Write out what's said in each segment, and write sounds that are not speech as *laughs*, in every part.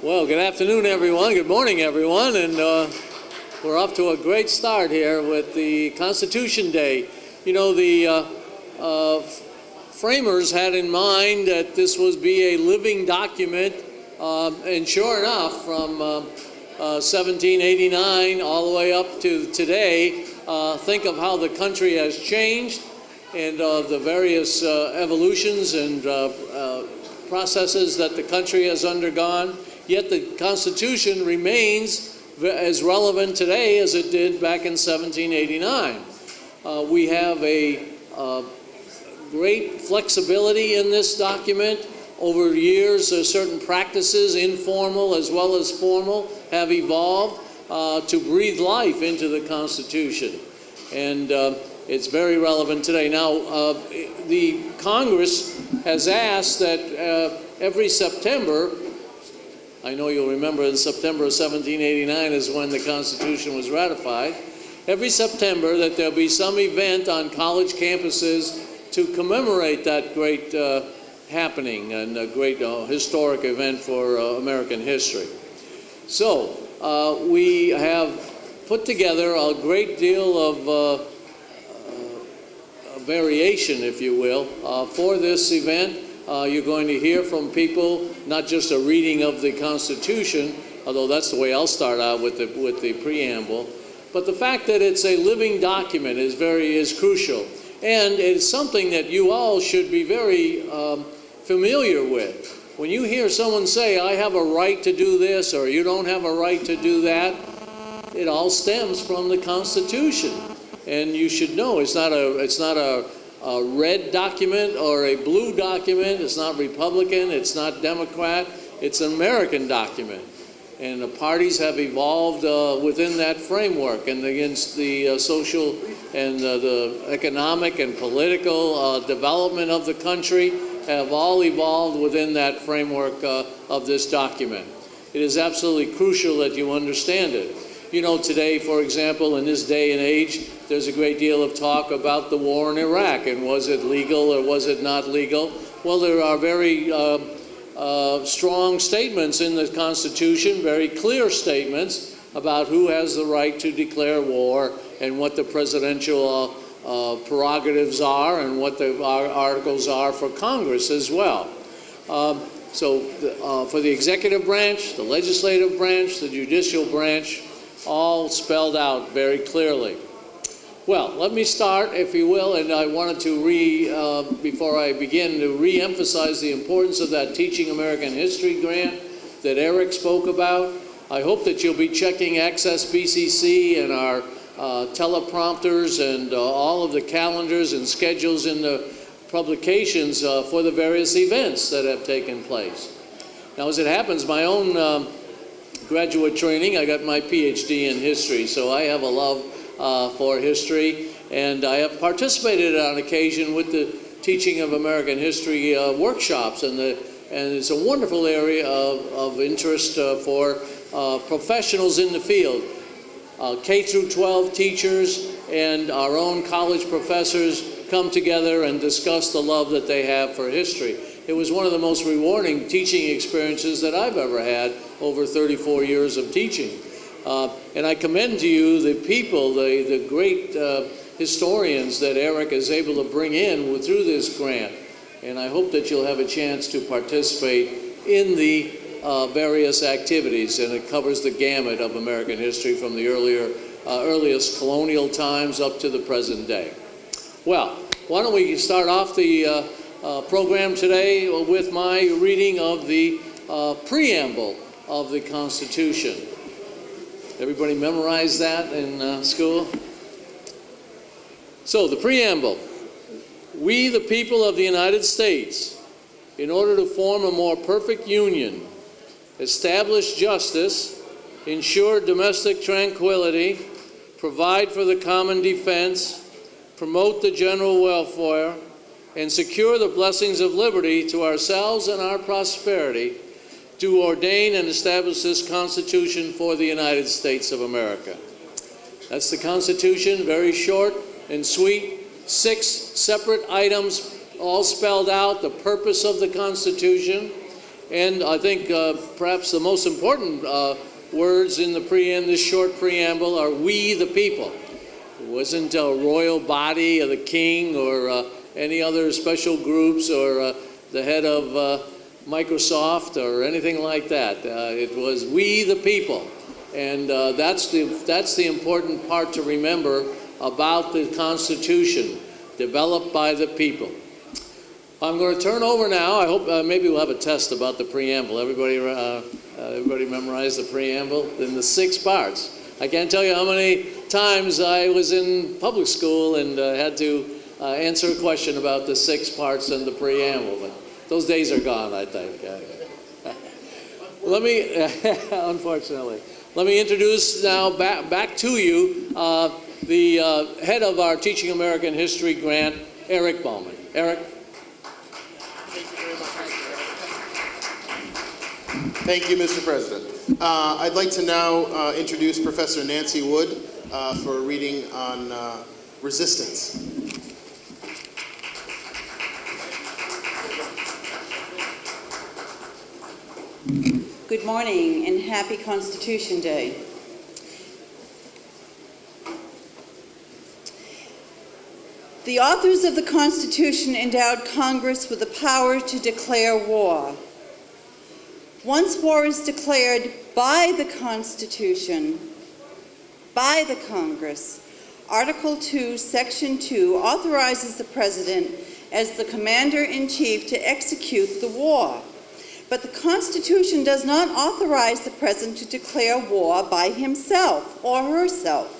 Well, good afternoon, everyone. Good morning, everyone. And uh, we're off to a great start here with the Constitution Day. You know, the uh, uh, framers had in mind that this was be a living document, um, and sure enough, from 1789 uh, uh, all the way up to today, uh, think of how the country has changed and the various evolutions and processes that the country has undergone yet the Constitution remains as relevant today as it did back in 1789. Uh, we have a uh, great flexibility in this document. Over years, uh, certain practices, informal as well as formal, have evolved uh, to breathe life into the Constitution. And uh, it's very relevant today. Now, uh, the Congress has asked that every September I know you'll remember in September of 1789 is when the Constitution was ratified. Every September that there'll be some event on college campuses to commemorate that great uh, happening and a great uh, historic event for uh, American history. So uh, we have put together a great deal of uh, uh, variation, if you will, for this event. You're going to hear from people, not just a reading of the Constitution, although that's the way I'll start out with the, with the preamble, but the fact that it's a living document is very is crucial. And it's something that you all should be very um, familiar with. When you hear someone say, I have a right to do this, or you don't have a right to do that, it all stems from the Constitution. And you should know it's not a, it's not a a red document or a blue document. It's not Republican, it's not Democrat, it's an American document. And the parties have evolved uh, within that framework and against the uh, social and uh, the economic and political uh, development of the country have all evolved within that framework uh, of this document. It is absolutely crucial that you understand it. You know, today, for example, in this day and age, there's a great deal of talk about the war in Iraq and was it legal or was it not legal? Well, there are very uh, uh, strong statements in the Constitution, very clear statements about who has the right to declare war and what the presidential uh, uh prerogatives are and what the articles are for Congress as well. Um, so uh, for the executive branch, the legislative branch, the judicial branch, all spelled out very clearly. Well, let me start, if you will, and I wanted to re, uh, before I begin, to re-emphasize the importance of that Teaching American History grant that Eric spoke about. I hope that you'll be checking Access BCC and our uh, teleprompters and uh, all of the calendars and schedules in the publications uh, for the various events that have taken place. Now, as it happens, my own um, graduate training, I got my PhD in history, so I have a love uh, for history. And I have participated on occasion with the teaching of American history uh, workshops. And, the, and it's a wonderful area of, of interest uh, for uh, professionals in the field. Uh, K through 12 teachers and our own college professors come together and discuss the love that they have for history. It was one of the most rewarding teaching experiences that I've ever had over 34 years of teaching. Uh, and I commend to you the people, the, the great uh, historians that Eric is able to bring in through this grant. And I hope that you'll have a chance to participate in the uh, various activities. And it covers the gamut of American history from the earlier, uh, earliest colonial times up to the present day. Well, why don't we start off the uh, program today with my reading of the preamble of the Constitution. Everybody memorize that in uh, school? So, the preamble. We, the people of the United States, in order to form a more perfect union, establish justice, ensure domestic tranquility, provide for the common defense, promote the general welfare, and secure the blessings of liberty to ourselves and our prosperity, to ordain and establish this Constitution for the United States of America. That's the Constitution, very short and sweet. Six separate items, all spelled out, the purpose of the Constitution. And I think uh, perhaps the most important uh, words in the preamble, this short preamble, are "We the people." It wasn't a royal body of the king or uh, any other special groups or uh, the head of uh, Microsoft or anything like that. Uh, it was "We the people," and uh, that's the that's the important part to remember about the Constitution, developed by the people. I'm going to turn over now. I hope uh, maybe we'll have a test about the preamble. Everybody, uh, uh, everybody memorize the preamble in the six parts. I can't tell you how many times I was in public school and uh, had to uh, answer a question about the six parts and the preamble. But those days are gone, I think. *laughs* Let me, *laughs* unfortunately, let me introduce now back, back to you uh, the uh, head of our Teaching American History grant, Eric Bowman. Eric. Thank you very much thank you, Mr. President. Uh, I'd like to now uh, introduce Professor Nancy Wood uh, for a reading on uh, resistance. Good morning and happy Constitution Day. The authors of the Constitution endowed Congress with the power to declare war. Once war is declared by the Constitution, by the Congress, Article 2, Section 2 authorizes the President as the Commander-in-Chief to execute the war. But the Constitution does not authorize the President to declare war by himself or herself.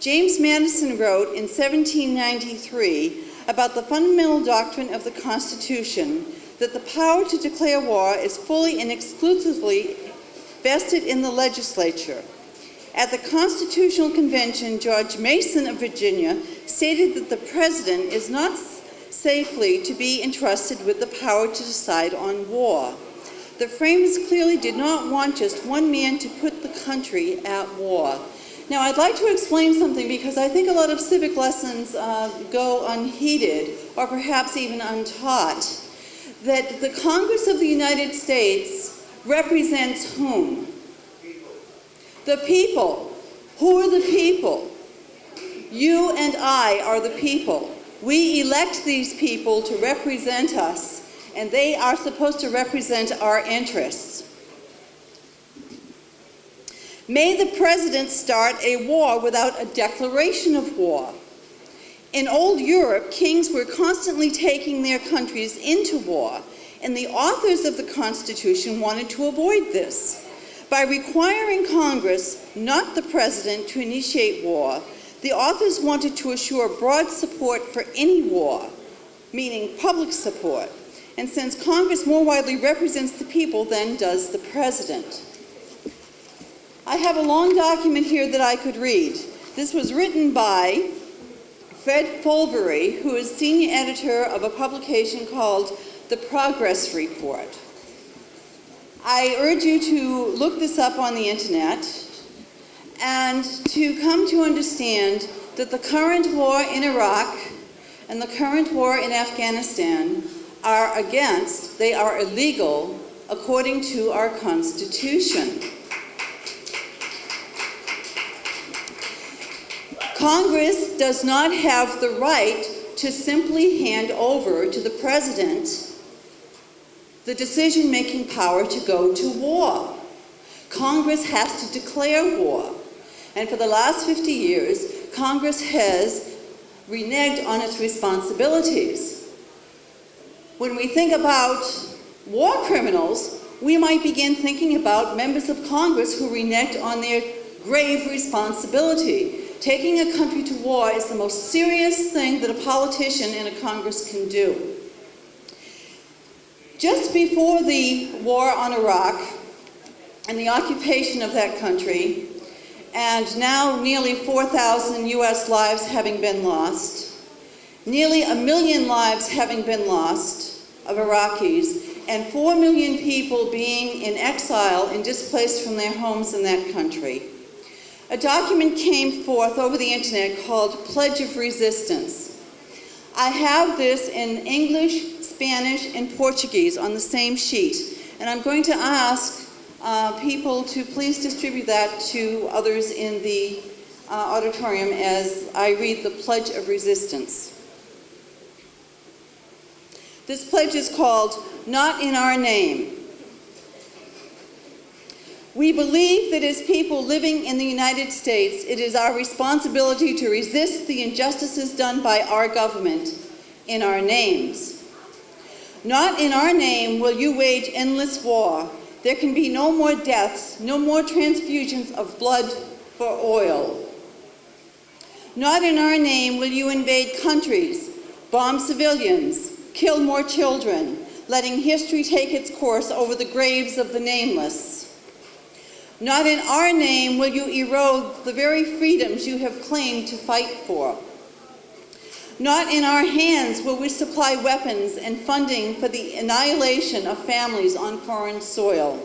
James Madison wrote in 1793 about the fundamental doctrine of the Constitution that the power to declare war is fully and exclusively vested in the legislature. At the Constitutional Convention, George Mason of Virginia stated that the President is not safely to be entrusted with the power to decide on war. The framers clearly did not want just one man to put the country at war. Now, I'd like to explain something because I think a lot of civic lessons uh, go unheeded or perhaps even untaught. That the Congress of the United States represents whom? The people. Who are the people? You and I are the people. We elect these people to represent us, and they are supposed to represent our interests. May the president start a war without a declaration of war. In old Europe, kings were constantly taking their countries into war, and the authors of the Constitution wanted to avoid this. By requiring Congress, not the president, to initiate war, the authors wanted to assure broad support for any war, meaning public support. And since Congress more widely represents the people than does the president. I have a long document here that I could read. This was written by Fred Foldvary, who is senior editor of a publication called The Progress Report. I urge you to look this up on the internet and to come to understand that the current war in Iraq and the current war in Afghanistan are against, they are illegal according to our Constitution. Congress does not have the right to simply hand over to the President the decision-making power to go to war. Congress has to declare war. And for the last 50 years, Congress has reneged on its responsibilities. When we think about war criminals, we might begin thinking about members of Congress who reneged on their grave responsibility. Taking a country to war is the most serious thing that a politician in a Congress can do. Just before the war on Iraq and the occupation of that country, and now nearly 4,000 U.S. lives having been lost, nearly a million lives having been lost of Iraqis, and 4 million people being in exile and displaced from their homes in that country. A document came forth over the internet called Pledge of Resistance. I have this in English, Spanish, and Portuguese on the same sheet, And I'm going to ask uh, people to please distribute that to others in the uh, auditorium as I read the Pledge of Resistance. This pledge is called Not in Our Name. We believe that as people living in the United States, it is our responsibility to resist the injustices done by our government in our names. Not in our name will you wage endless war. There can be no more deaths, no more transfusions of blood for oil. Not in our name will you invade countries, bomb civilians, kill more children, letting history take its course over the graves of the nameless. Not in our name will you erode the very freedoms you have claimed to fight for. Not in our hands will we supply weapons and funding for the annihilation of families on foreign soil.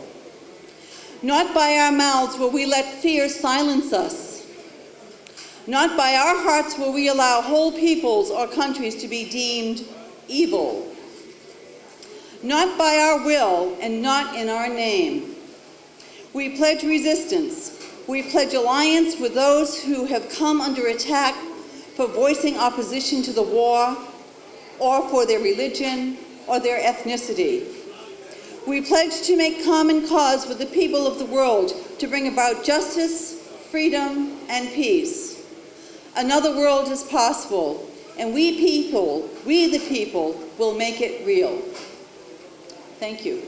Not by our mouths will we let fear silence us. Not by our hearts will we allow whole peoples or countries to be deemed evil. Not by our will and not in our name. We pledge resistance. We pledge alliance with those who have come under attack for voicing opposition to the war or for their religion or their ethnicity. We pledge to make common cause with the people of the world to bring about justice, freedom, and peace. Another world is possible, and we people, we the people, will make it real. Thank you.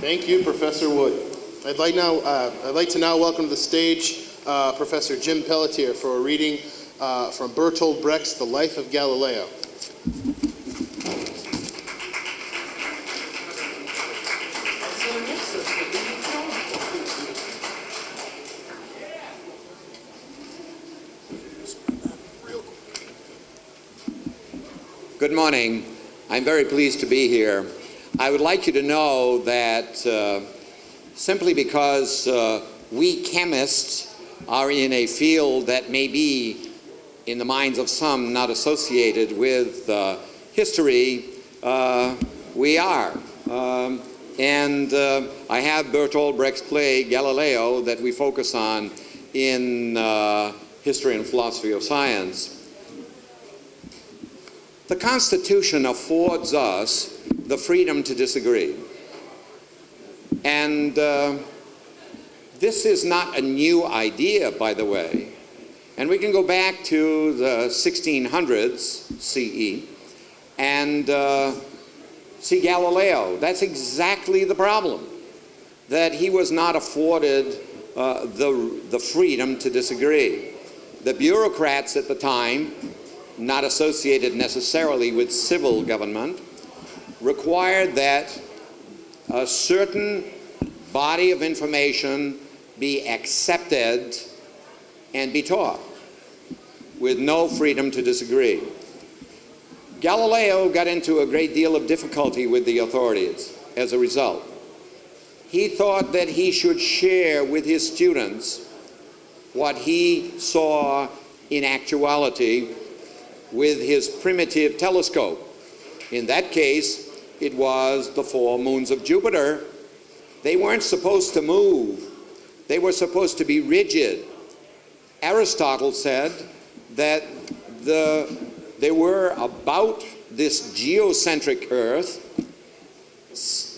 Thank you, Professor Wood. I'd like now, uh, I'd like to now welcome to the stage uh, Professor Jim Pelletier for a reading uh, from Bertolt Brecht's The Life of Galileo. Morning. I'm very pleased to be here. I would like you to know that uh, simply because uh, we chemists are in a field that may be, in the minds of some, not associated with uh, history, uh, we are. Um, and uh, I have Bertolt Brecht's play, Galileo, that we focus on in uh, History and Philosophy of Science. The Constitution affords us the freedom to disagree. And uh, this is not a new idea, by the way. And we can go back to the 1600s CE and uh, see Galileo. That's exactly the problem, that he was not afforded uh, the, the freedom to disagree. The bureaucrats at the time not associated necessarily with civil government, required that a certain body of information be accepted and be taught with no freedom to disagree. Galileo got into a great deal of difficulty with the authorities as a result. He thought that he should share with his students what he saw in actuality with his primitive telescope. In that case, it was the four moons of Jupiter. They weren't supposed to move. They were supposed to be rigid. Aristotle said that the, there were about this geocentric Earth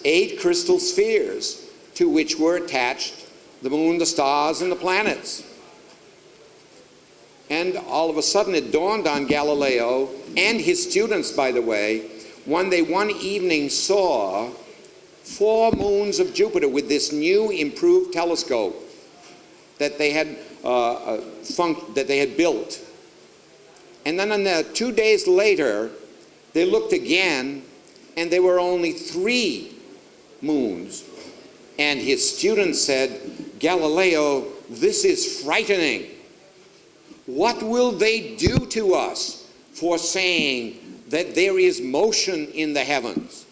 eight crystal spheres to which were attached the moon, the stars, and the planets. And all of a sudden it dawned on Galileo and his students, by the way, when they one evening saw four moons of Jupiter with this new improved telescope that they had, uh, uh, that they had built. And then the, two days later, they looked again and there were only three moons. And his students said, Galileo, this is frightening. What will they do to us for saying that there is motion in the heavens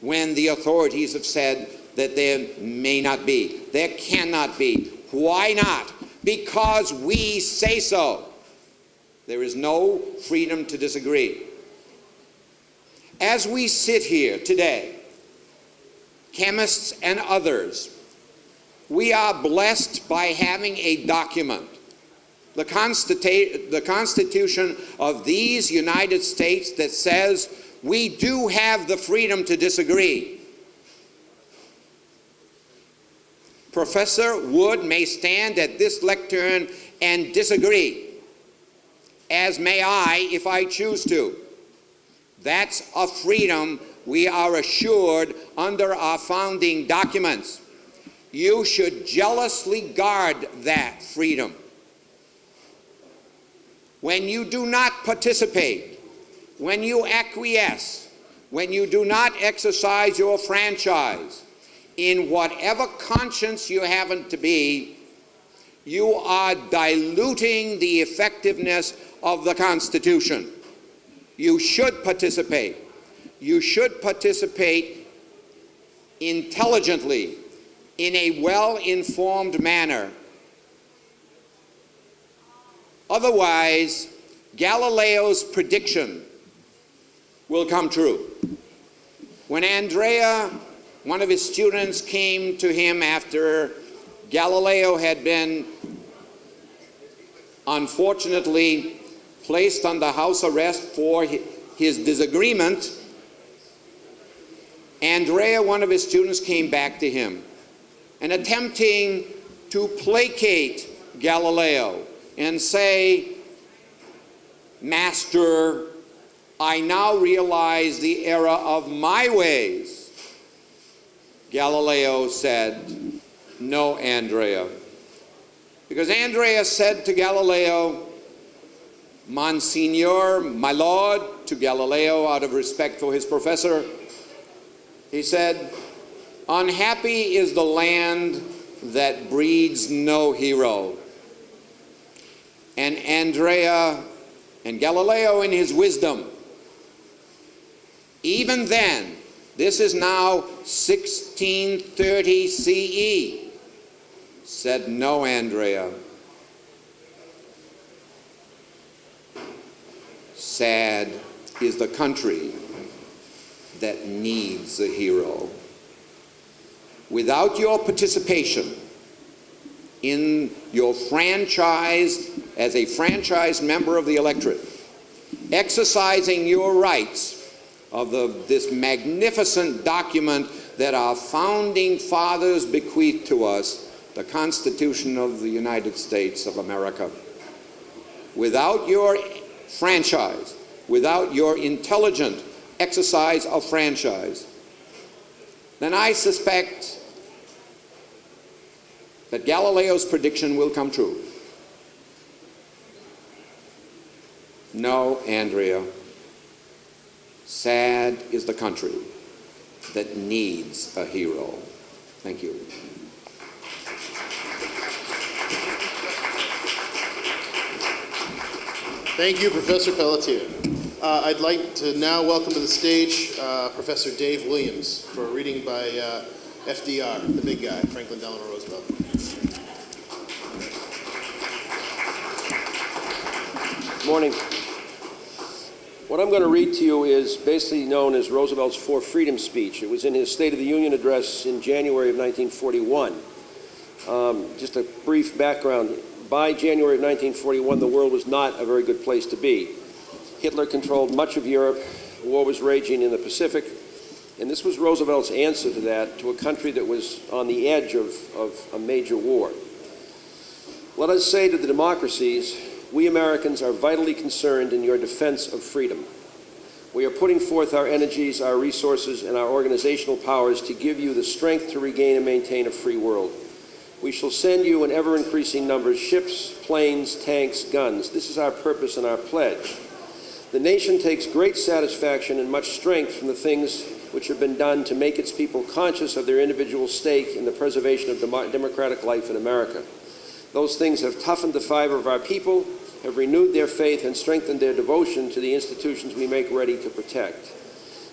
when the authorities have said that there may not be, there cannot be? Why not? Because we say so. There is no freedom to disagree. As we sit here today, chemists and others, we are blessed by having a document, the, the Constitution of these United States that says we do have the freedom to disagree. Professor Wood may stand at this lectern and disagree, as may I if I choose to. That's a freedom we are assured under our founding documents. You should jealously guard that freedom. When you do not participate, when you acquiesce, when you do not exercise your franchise, in whatever conscience you happen to be, you are diluting the effectiveness of the Constitution. You should participate. You should participate intelligently, in a well-informed manner. Otherwise, Galileo's prediction will come true. When Andrea, one of his students, came to him after Galileo had been unfortunately placed under house arrest for his disagreement, Andrea, one of his students, came back to him and attempting to placate Galileo and say, Master, I now realize the error of my ways. Galileo said, No, Andrea. Because Andrea said to Galileo, Monsignor, my lord, to Galileo out of respect for his professor, he said, Unhappy is the land that breeds no hero. And Andrea and Galileo, in his wisdom, even then, this is now 1630 CE, said, No, Andrea. Sad is the country that needs a hero. Without your participation in your franchise as a franchise member of the electorate, exercising your rights of the, this magnificent document that our founding fathers bequeathed to us, the Constitution of the United States of America. Without your franchise, without your intelligent exercise of franchise, then I suspect that Galileo's prediction will come true. No, Andrea. Sad is the country that needs a hero. Thank you. Thank you, Professor Pelletier. Uh, I'd like to now welcome to the stage uh, Professor Dave Williams for a reading by uh, FDR, the big guy, Franklin Delano Roosevelt. Morning. What I'm going to read to you is basically known as Roosevelt's Four Freedoms speech. It was in his State of the Union address in January of 1941. Um, just a brief background. By January of 1941, the world was not a very good place to be. Hitler controlled much of Europe. War was raging in the Pacific. And this was Roosevelt's answer to that, to a country that was on the edge of, of a major war. Let us say to the democracies, we Americans are vitally concerned in your defense of freedom. We are putting forth our energies, our resources, and our organizational powers to give you the strength to regain and maintain a free world. We shall send you in ever-increasing numbers ships, planes, tanks, guns. This is our purpose and our pledge. The nation takes great satisfaction and much strength from the things which have been done to make its people conscious of their individual stake in the preservation of dem democratic life in America. Those things have toughened the fiber of our people, have renewed their faith, and strengthened their devotion to the institutions we make ready to protect.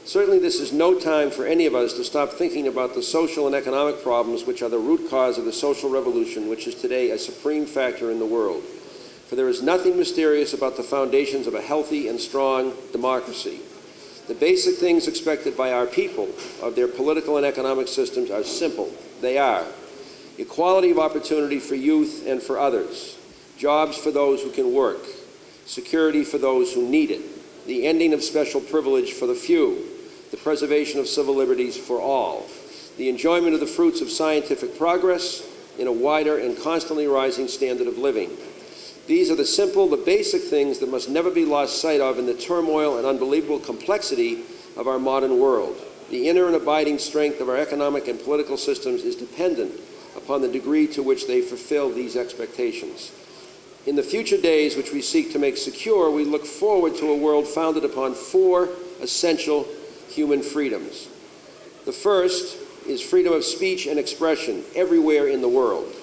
Certainly this is no time for any of us to stop thinking about the social and economic problems which are the root cause of the social revolution which is today a supreme factor in the world. For there is nothing mysterious about the foundations of a healthy and strong democracy. The basic things expected by our people of their political and economic systems are simple. They are equality of opportunity for youth and for others, jobs for those who can work, security for those who need it, the ending of special privilege for the few, the preservation of civil liberties for all, the enjoyment of the fruits of scientific progress in a wider and constantly rising standard of living. These are the simple, the basic things that must never be lost sight of in the turmoil and unbelievable complexity of our modern world. The inner and abiding strength of our economic and political systems is dependent upon the degree to which they fulfill these expectations. In the future days which we seek to make secure, we look forward to a world founded upon four essential human freedoms. The first is freedom of speech and expression everywhere in the world.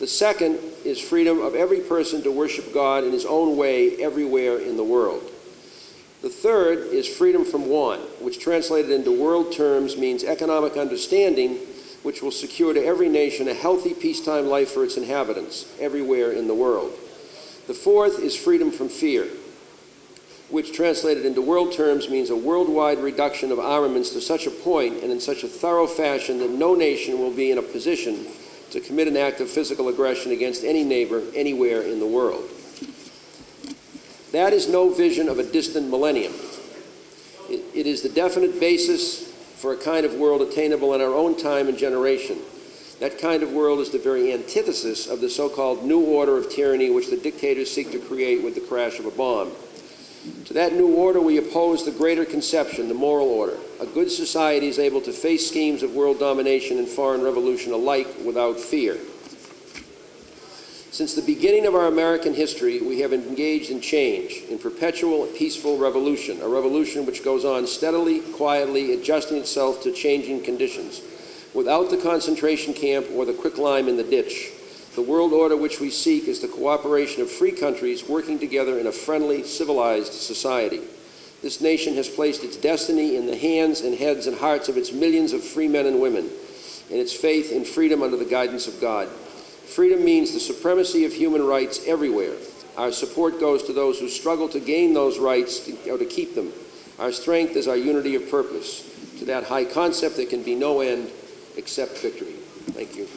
The second is freedom of every person to worship God in his own way everywhere in the world. The third is freedom from want, which translated into world terms means economic understanding, which will secure to every nation a healthy peacetime life for its inhabitants everywhere in the world. The fourth is freedom from fear, which translated into world terms means a worldwide reduction of armaments to such a point and in such a thorough fashion that no nation will be in a position to commit an act of physical aggression against any neighbor anywhere in the world. That is no vision of a distant millennium. It, it is the definite basis for a kind of world attainable in our own time and generation. That kind of world is the very antithesis of the so-called new order of tyranny which the dictators seek to create with the crash of a bomb. To that new order, we oppose the greater conception, the moral order. A good society is able to face schemes of world domination and foreign revolution alike without fear. Since the beginning of our American history, we have engaged in change, in perpetual peaceful revolution, a revolution which goes on steadily, quietly, adjusting itself to changing conditions, without the concentration camp or the quicklime in the ditch. The world order which we seek is the cooperation of free countries working together in a friendly, civilized society. This nation has placed its destiny in the hands and heads and hearts of its millions of free men and women, and its faith in freedom under the guidance of God. Freedom means the supremacy of human rights everywhere. Our support goes to those who struggle to gain those rights to, or to keep them. Our strength is our unity of purpose. To that high concept, there can be no end except victory. Thank you.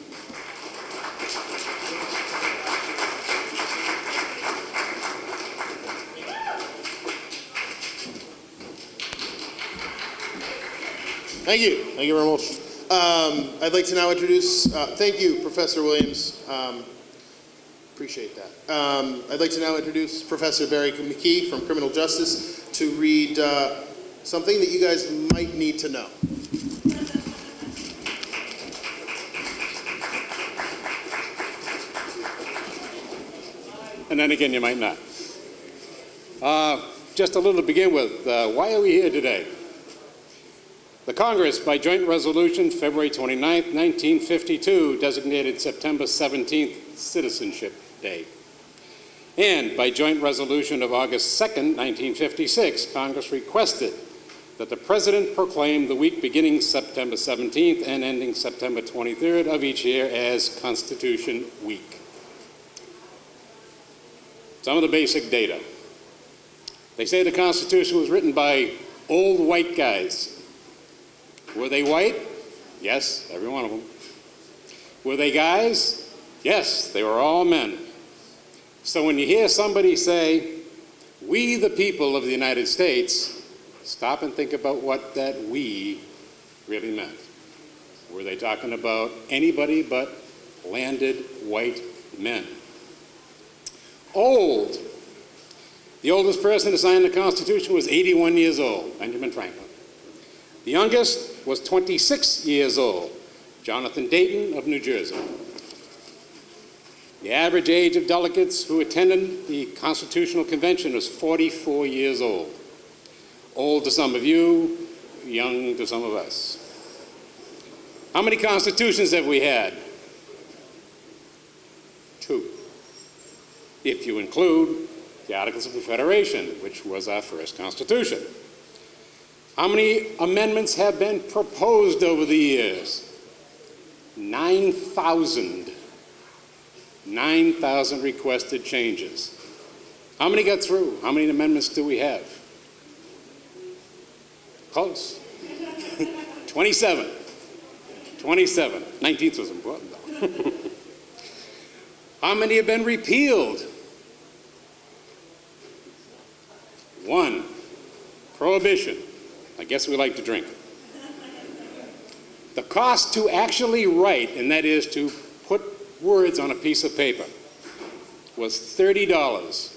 Thank you. Thank you very much. Um, I'd like to now introduce, uh, thank you, Professor Williams. Um, appreciate that. Um, I'd like to now introduce Professor Barry McKee from Criminal Justice to read uh, something that you guys might need to know. and then again you might not. Uh, just a little to begin with, uh, why are we here today? The Congress, by joint resolution February 29, 1952, designated September 17th Citizenship Day. And by joint resolution of August 2, 1956, Congress requested that the President proclaim the week beginning September 17th and ending September 23rd of each year as Constitution Week. Some of the basic data. They say the Constitution was written by old white guys. Were they white? Yes, every one of them. Were they guys? Yes, they were all men. So when you hear somebody say, we the people of the United States, stop and think about what that we really meant. Were they talking about anybody but landed white men? Old. The oldest person to sign the Constitution was 81 years old, Benjamin Franklin. The youngest was 26 years old, Jonathan Dayton of New Jersey. The average age of delegates who attended the Constitutional Convention was 44 years old. Old to some of you, young to some of us. How many constitutions have we had? Two. If you include the Articles of Confederation, which was our first constitution. How many amendments have been proposed over the years? 9,000. 9,000 requested changes. How many got through? How many amendments do we have? Close. *laughs* 27. 27. 19th was important, though. *laughs* How many have been repealed? One. Prohibition. I guess we like to drink. The cost to actually write, and that is to put words on a piece of paper, was $30.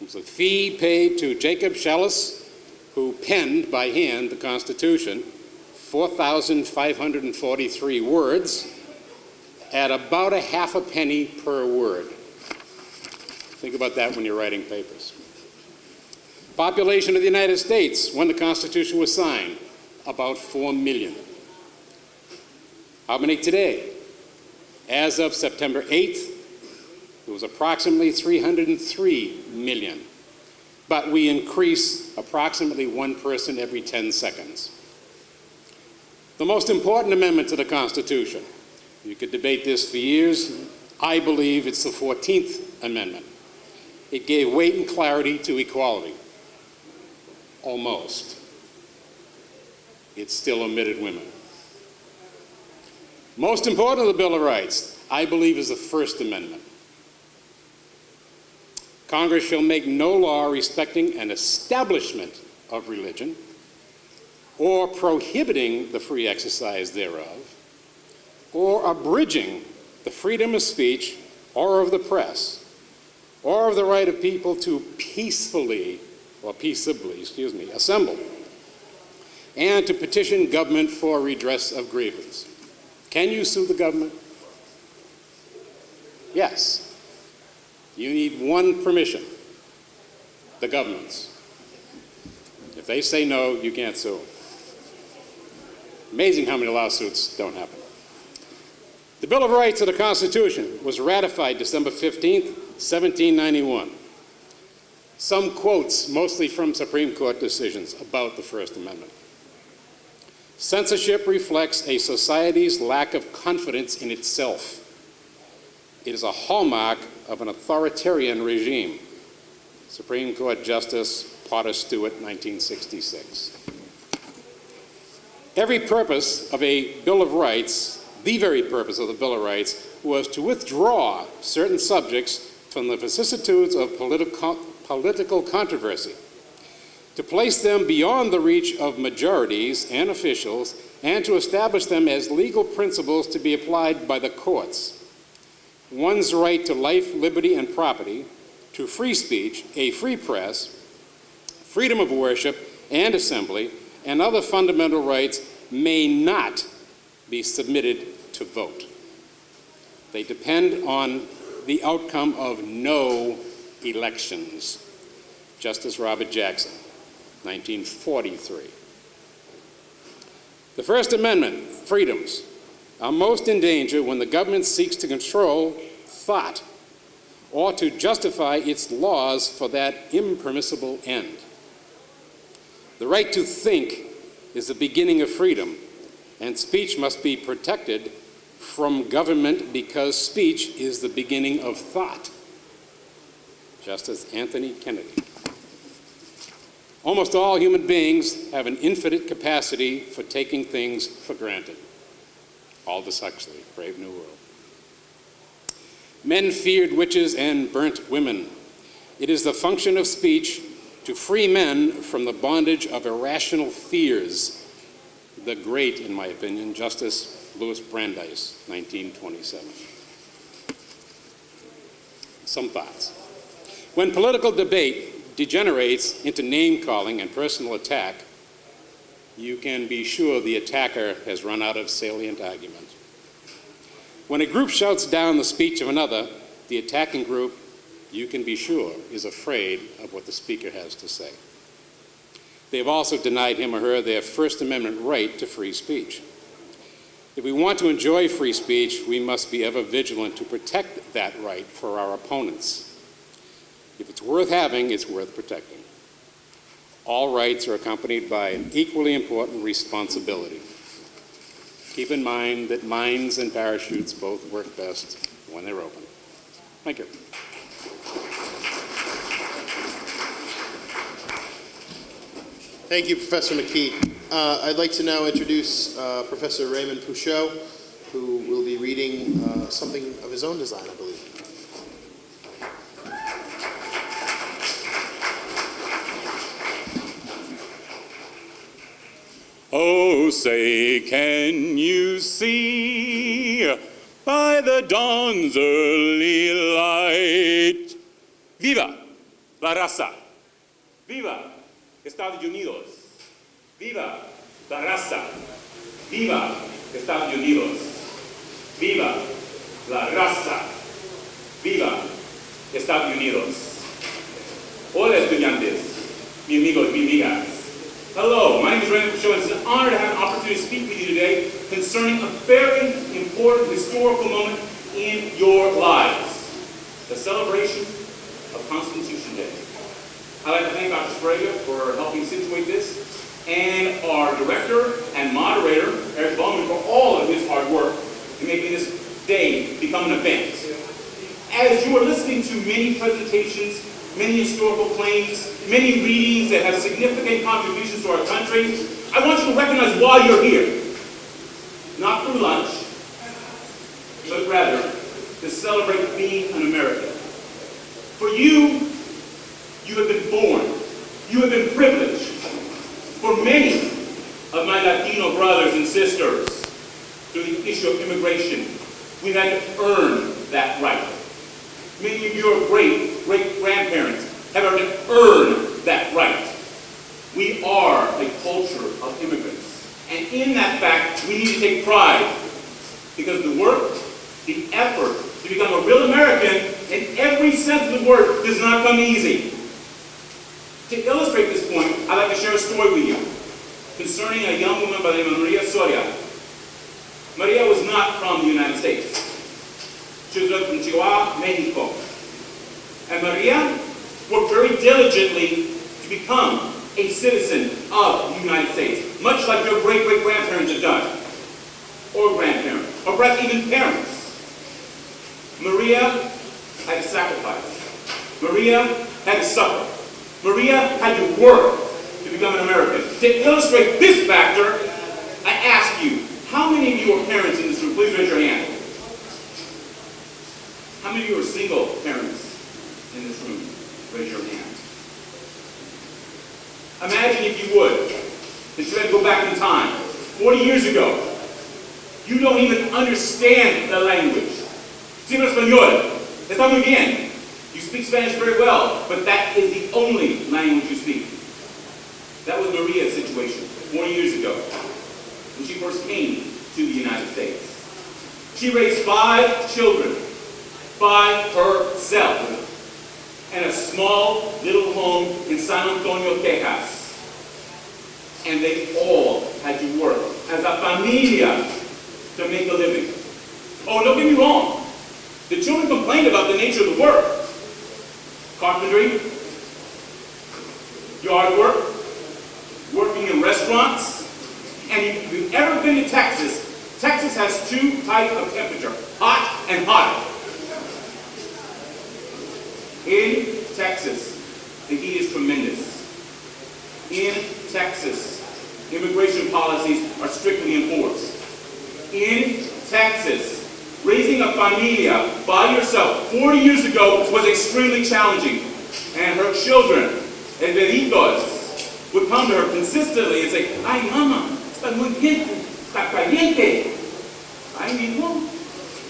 It was a fee paid to Jacob Shallus, who penned by hand the Constitution, 4,543 words, at about a half a penny per word. Think about that when you're writing papers. Population of the United States when the Constitution was signed, about 4 million. How many today? As of September 8th, it was approximately 303 million. But we increase approximately one person every 10 seconds. The most important amendment to the Constitution, you could debate this for years, I believe it's the 14th Amendment. It gave weight and clarity to equality. Almost. It still omitted women. Most important of the Bill of Rights, I believe, is the First Amendment. Congress shall make no law respecting an establishment of religion or prohibiting the free exercise thereof or abridging the freedom of speech or of the press or of the right of people to peacefully or peaceably, excuse me, assemble and to petition government for redress of grievance. Can you sue the government? Yes. You need one permission, the government's. If they say no, you can't sue. Amazing how many lawsuits don't happen. The Bill of Rights of the Constitution was ratified December 15, 1791. Some quotes, mostly from Supreme Court decisions, about the First Amendment. Censorship reflects a society's lack of confidence in itself. It is a hallmark of an authoritarian regime. Supreme Court Justice Potter Stewart, 1966. Every purpose of a Bill of Rights, the very purpose of the Bill of Rights, was to withdraw certain subjects from the vicissitudes of political, political controversy, to place them beyond the reach of majorities and officials, and to establish them as legal principles to be applied by the courts one's right to life, liberty, and property, to free speech, a free press, freedom of worship and assembly, and other fundamental rights may not be submitted to vote. They depend on the outcome of no elections. Justice Robert Jackson, 1943. The First Amendment, freedoms, are most in danger when the government seeks to control thought or to justify its laws for that impermissible end. The right to think is the beginning of freedom, and speech must be protected from government because speech is the beginning of thought. Justice Anthony Kennedy. Almost all human beings have an infinite capacity for taking things for granted. Aldous Huxley, Brave New World. Men feared witches and burnt women. It is the function of speech to free men from the bondage of irrational fears. The great, in my opinion, Justice Louis Brandeis, 1927. Some thoughts. When political debate degenerates into name calling and personal attack, you can be sure the attacker has run out of salient argument. When a group shouts down the speech of another, the attacking group, you can be sure, is afraid of what the speaker has to say. They have also denied him or her their First Amendment right to free speech. If we want to enjoy free speech, we must be ever vigilant to protect that right for our opponents. If it's worth having, it's worth protecting. All rights are accompanied by an equally important responsibility. Keep in mind that mines and parachutes both work best when they're open. Thank you. Thank you, Professor McKee. Uh, I'd like to now introduce uh, Professor Raymond Pouchot, who will be reading uh, something of his own design, I believe. Oh, say, can you see by the dawn's early light? Viva la raza! Viva Estados Unidos! Viva la raza! Viva Estados Unidos! Viva la raza! Viva Estados Unidos! Hola, estudiantes, mi amigos, mi amigas. Hello, my name is Pouchot, and it's an honor to have an opportunity to speak with you today concerning a very important historical moment in your lives, the celebration of Constitution Day. I'd like to thank Dr. Sprague for helping situate this, and our director and moderator, Eric Bowman, for all of his hard work in making this day become an event. As you are listening to many presentations, many historical claims, many readings that have significant contributions to our country, I want you to recognize why you're here. Not for lunch, but rather to celebrate being an American. For you, you have been born. You have been privileged. For many of my Latino brothers and sisters, through the issue of immigration, we've had to earn that right. Many of your great, great grandparents have to that right. We are a culture of immigrants. And in that fact, we need to take pride because the work, the effort to become a real American in every sense of the word does not come easy. To illustrate this point, I'd like to share a story with you concerning a young woman by the name of Maria Soria. Maria was not from the United States. Chihuahua, Mexico. And Maria worked very diligently to become a citizen of the United States, much like your great-great-grandparents have done, or grandparents, or perhaps even parents. Maria had to sacrifice. Maria had to suffer. Maria had to work to become an American. To illustrate this factor, I ask you, how many of you are parents in this room? Please raise your hand. How many of you are single parents in this room? Raise your hand. Imagine if you would, that you had to go back in time, 40 years ago. You don't even understand the language. Hablo español. Está muy bien. You speak Spanish very well, but that is the only language you speak. That was Maria's situation 40 years ago when she first came to the United States. She raised five children by herself in a small little home in San Antonio, Texas. And they all had to work as a familia to make a living. Oh, don't get me wrong. The children complained about the nature of the work. Carpentry, yard work, working in restaurants. And if you've ever been to Texas, Texas has two types of temperature, hot and hotter. In Texas, the heat is tremendous. In Texas, immigration policies are strictly enforced. In Texas, raising a familia by yourself 40 years ago was extremely challenging. And her children, el bebitos, would come to her consistently and say, Ay, mama, está muy bien, está caliente. Ay, mijo,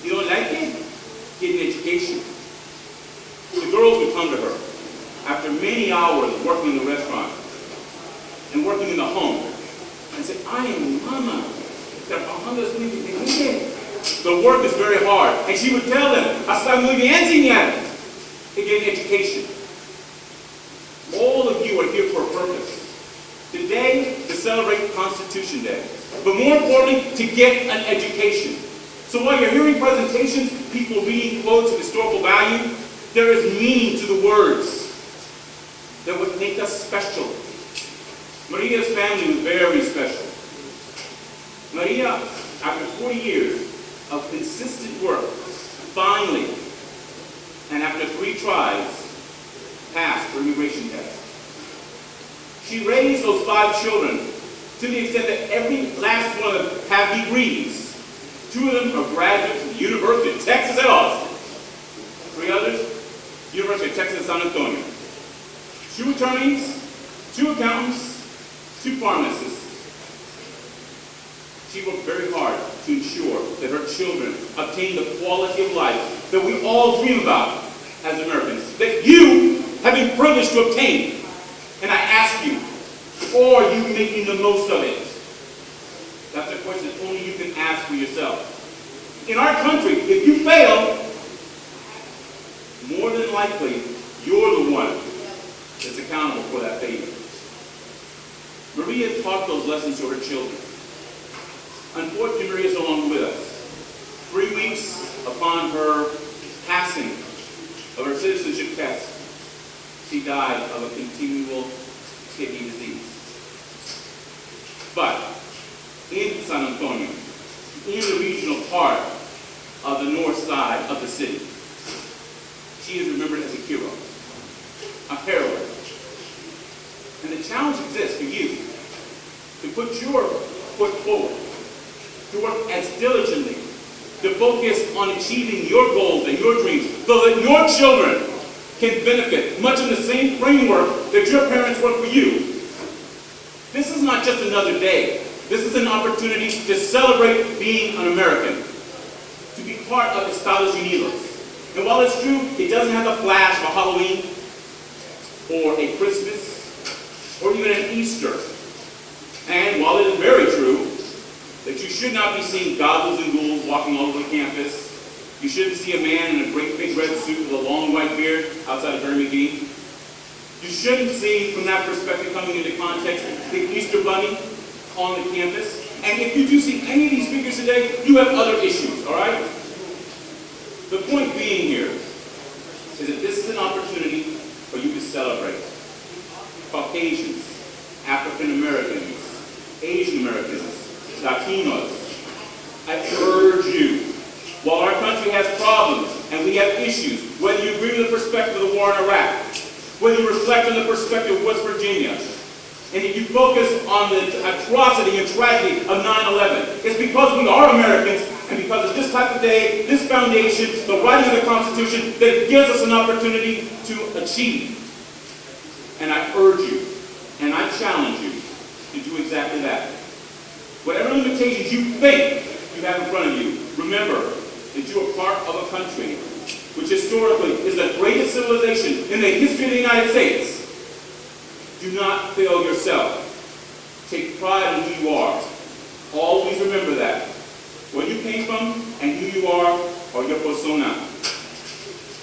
you don't like it? Get an education. The girls would come to her after many hours working in the restaurant and working in the home and say, I am mama. The work is very hard. And she would tell them, hasta muy bien, señora. To get an education. All of you are here for a purpose. Today, to celebrate Constitution Day. But more importantly, to get an education. So while you're hearing presentations, people reading quotes of historical value, there is meaning to the words that would make us special. Maria's family was very special. Maria, after 40 years of consistent work, finally, and after three tries, passed her immigration test. She raised those five children to the extent that every last one of them have degrees. Two of them are graduates of the University of Texas at Austin. University of Texas San Antonio. Two attorneys, two accountants, two pharmacists. She worked very hard to ensure that her children obtain the quality of life that we all dream about as Americans, that you have been privileged to obtain. And I ask you, are you making the most of it? That's a question only you can ask for yourself. In our country, if you fail, more than likely, you're the one that's accountable for that failure. Maria taught those lessons to her children. Unfortunately, Maria is no longer with us. Three weeks upon her passing of her citizenship test, she died of a continual kidney disease. But in San Antonio, in the regional part of the north side of the city, she is remembered as a hero, a heroine. And the challenge exists for you to put your foot forward, to work as diligently, to focus on achieving your goals and your dreams so that your children can benefit much in the same framework that your parents worked for you. This is not just another day. This is an opportunity to celebrate being an American, to be part of Estados Unidos. And while it's true, it doesn't have the flash of a Halloween or a Christmas or even an Easter. And while it is very true that you should not be seeing goblins and ghouls walking all over the campus, you shouldn't see a man in a great big red suit with a long white beard outside of Barry McGee. You shouldn't see, from that perspective, coming into context, the Easter Bunny on the campus. And if you do see any of these figures today, you have other issues, all right? The point being here is that this is an opportunity for you to celebrate. Caucasians, African Americans, Asian Americans, Latinos. I urge you, while our country has problems and we have issues, whether you agree with the perspective of the war in Iraq, whether you reflect on the perspective of West Virginia, and if you focus on the atrocity and tragedy of 9-11, it's because we are Americans and because of this type of day, this foundation, the writing of the Constitution, that gives us an opportunity to achieve. And I urge you, and I challenge you to do exactly that. Whatever limitations you think you have in front of you, remember that you are part of a country which historically is the greatest civilization in the history of the United States. Do not fail yourself. Take pride in who you are. Always remember that. Where you came from and who you are or your persona.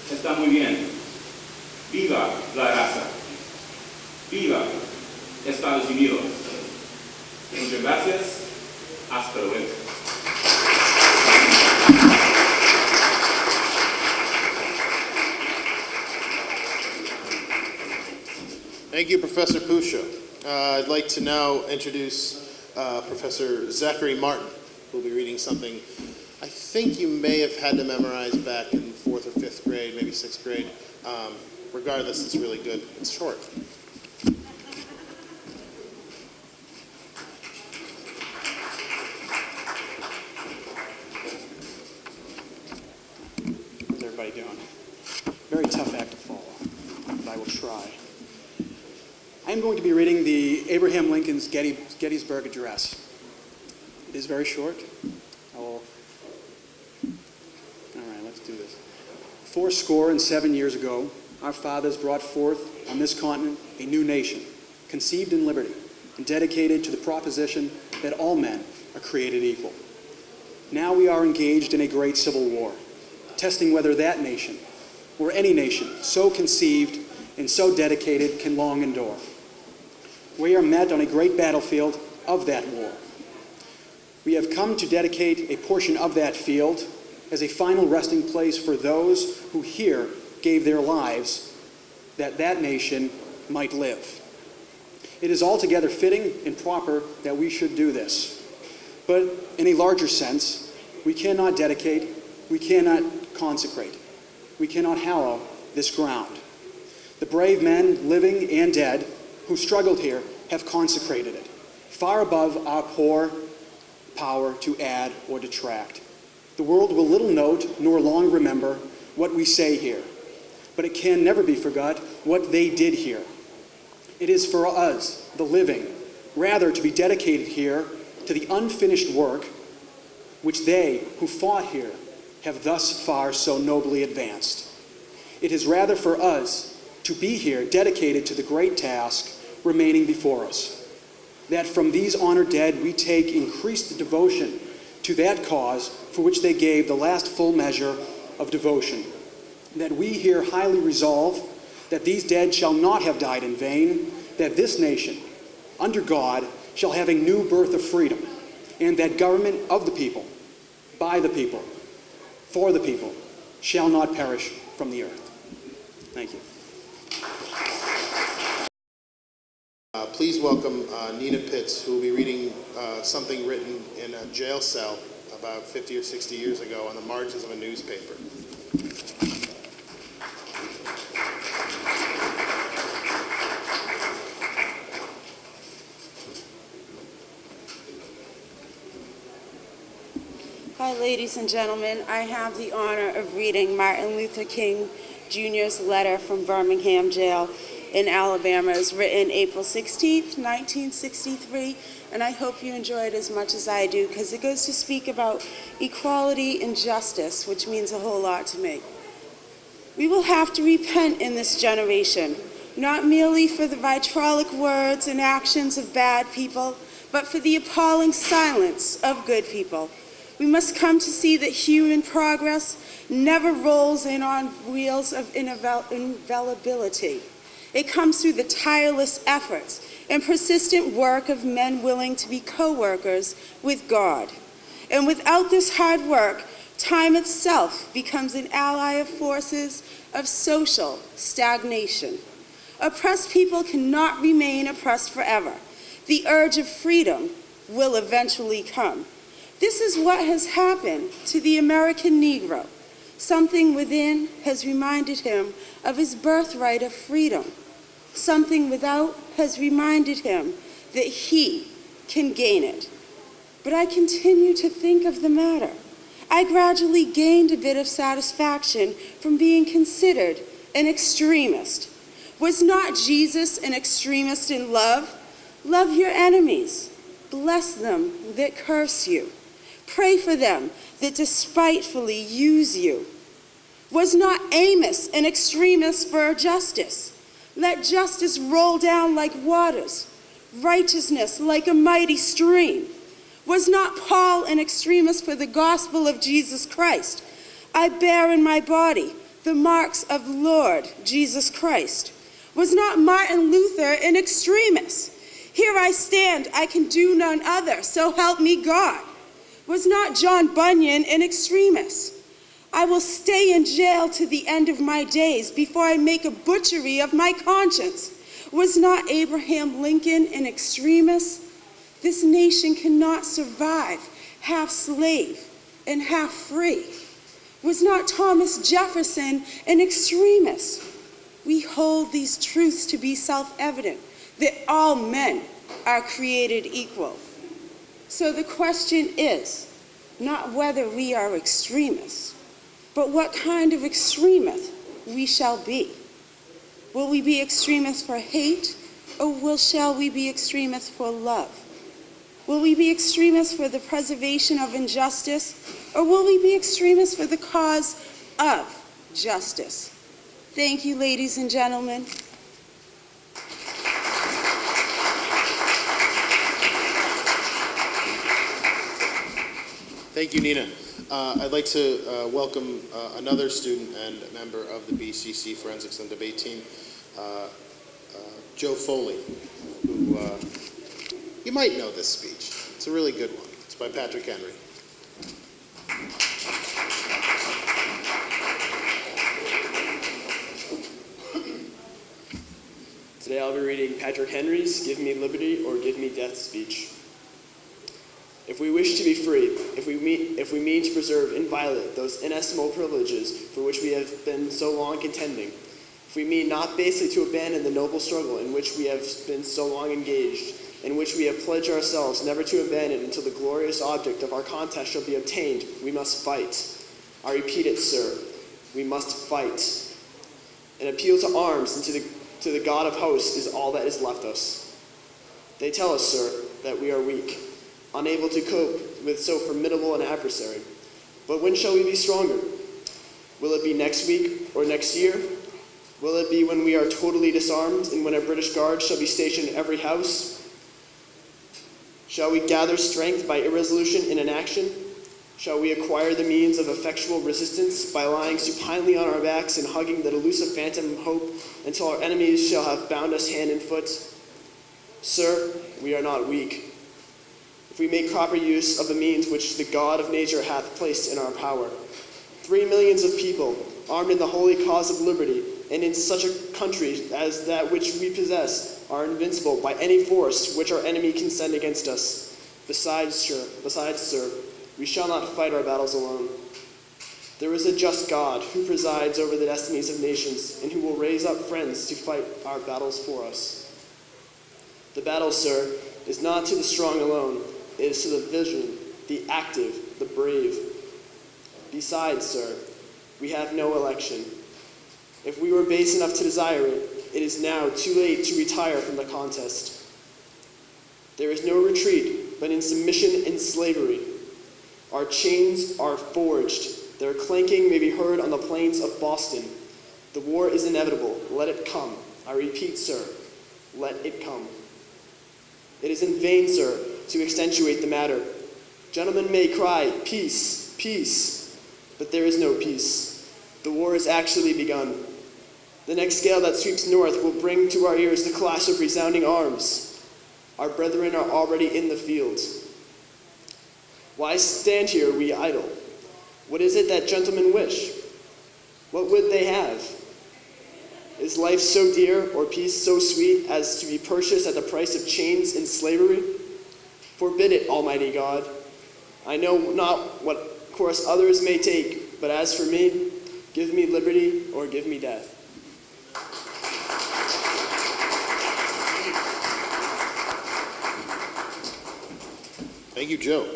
Está muy bien. Viva la raza. Viva Estados Unidos. Muchas gracias. Hasta luego. Thank you, Professor Pusha. Uh, I'd like to now introduce uh, Professor Zachary Martin, will be reading something I think you may have had to memorize back in fourth or fifth grade, maybe sixth grade. Um, regardless, it's really good. It's short. How's everybody doing? Very tough act to follow, but I will try. I am going to be reading the Abraham Lincoln's Getty, Gettysburg Address. It is very short. I will. All right, let's do this. Four score and seven years ago, our fathers brought forth on this continent a new nation, conceived in liberty and dedicated to the proposition that all men are created equal. Now we are engaged in a great civil war, testing whether that nation, or any nation so conceived and so dedicated, can long endure. We are met on a great battlefield of that war. We have come to dedicate a portion of that field as a final resting place for those who here gave their lives that that nation might live. It is altogether fitting and proper that we should do this. But in a larger sense, we cannot dedicate, we cannot consecrate, we cannot hallow this ground. The brave men, living and dead, who struggled here have consecrated it, far above our poor power to add or detract. The world will little note nor long remember what we say here, but it can never be forgot what they did here. It is for us, the living, rather to be dedicated here to the unfinished work which they who fought here have thus far so nobly advanced. It is rather for us to be here dedicated to the great task remaining before us, that from these honored dead we take increased devotion to that cause for which they gave the last full measure of devotion, that we here highly resolve that these dead shall not have died in vain, that this nation, under God, shall have a new birth of freedom, and that government of the people, by the people, for the people, shall not perish from the earth. Thank you. Uh, Please welcome uh, Nina Pitts, who will be reading uh, something written in a jail cell about 50 or 60 years ago on the margins of a newspaper. Hi, ladies and gentlemen. I have the honor of reading Martin Luther King Jr.'s letter from Birmingham Jail in Alabama. It was written April 16, 1963, and I hope you enjoy it as much as I do because it goes to speak about equality and justice, which means a whole lot to me. We will have to repent in this generation, not merely for the vitriolic words and actions of bad people, but for the appalling silence of good people. We must come to see that human progress never rolls in on wheels of infallibility. It comes through the tireless efforts and persistent work of men willing to be co-workers with God. And without this hard work, time itself becomes an ally of forces of social stagnation. Oppressed people cannot remain oppressed forever. The urge of freedom will eventually come. This is what has happened to the American Negro. Something within has reminded him of his birthright of freedom. Something without has reminded him that he can gain it. But I continue to think of the matter. I gradually gained a bit of satisfaction from being considered an extremist. Was not Jesus an extremist in love? Love your enemies. Bless them that curse you. Pray for them that despitefully use you. Was not Amos an extremist for justice? Let justice roll down like waters, righteousness like a mighty stream. Was not Paul an extremist for the gospel of Jesus Christ? I bear in my body the marks of Lord Jesus Christ. Was not Martin Luther an extremist? Here I stand, I can do none other, so help me God. Was not John Bunyan an extremist? I will stay in jail to the end of my days before I make a butchery of my conscience. Was not Abraham Lincoln an extremist? This nation cannot survive half slave and half free. Was not Thomas Jefferson an extremist? We hold these truths to be self evident that all men are created equal. So the question is not whether we are extremists, but what kind of extremist we shall be. Will we be extremists for hate, or will, shall we be extremists for love? Will we be extremists for the preservation of injustice, or will we be extremists for the cause of justice? Thank you, ladies and gentlemen. Thank you, Nina. Uh, I'd like to uh, welcome uh, another student and member of the BCC Forensics and Debate Team, uh, uh, Joe Foley, who uh, you might know this speech. It's a really good one. It's by Patrick Henry. Today I'll be reading Patrick Henry's Give Me Liberty or Give Me Death speech. If we wish to be free, if we, mean, if we mean to preserve inviolate those inestimable privileges for which we have been so long contending, if we mean not basely to abandon the noble struggle in which we have been so long engaged, in which we have pledged ourselves never to abandon until the glorious object of our contest shall be obtained, we must fight. I repeat it, sir, we must fight. An appeal to arms and to the, to the God of hosts is all that is left us. They tell us, sir, that we are weak, unable to cope with so formidable an adversary. But when shall we be stronger? Will it be next week or next year? Will it be when we are totally disarmed and when a British guard shall be stationed in every house? Shall we gather strength by irresolution in inaction? Shall we acquire the means of effectual resistance by lying supinely on our backs and hugging that elusive phantom of hope until our enemies shall have bound us hand and foot? Sir, we are not weak. We make proper use of the means which the God of nature hath placed in our power, three millions of people, armed in the holy cause of liberty, and in such a country as that which we possess, are invincible by any force which our enemy can send against us. Besides, sir, besides, sir, we shall not fight our battles alone. There is a just God who presides over the destinies of nations and who will raise up friends to fight our battles for us. The battle, sir, is not to the strong alone, is to the vision, the active, the brave. Besides, sir, we have no election. If we were base enough to desire it, it is now too late to retire from the contest. There is no retreat but in submission and slavery. Our chains are forged. Their clanking may be heard on the plains of Boston. The war is inevitable. Let it come. I repeat, sir, let it come. It is in vain, sir, to accentuate the matter. Gentlemen may cry, peace, peace, but there is no peace. The war has actually begun. The next gale that sweeps north will bring to our ears the clash of resounding arms. Our brethren are already in the field. Why stand here, we idle? What is it that gentlemen wish? What would they have? Is life so dear or peace so sweet as to be purchased at the price of chains and slavery? Forbid it, Almighty God. I know not what course others may take, but as for me, give me liberty or give me death. Thank you, Joe.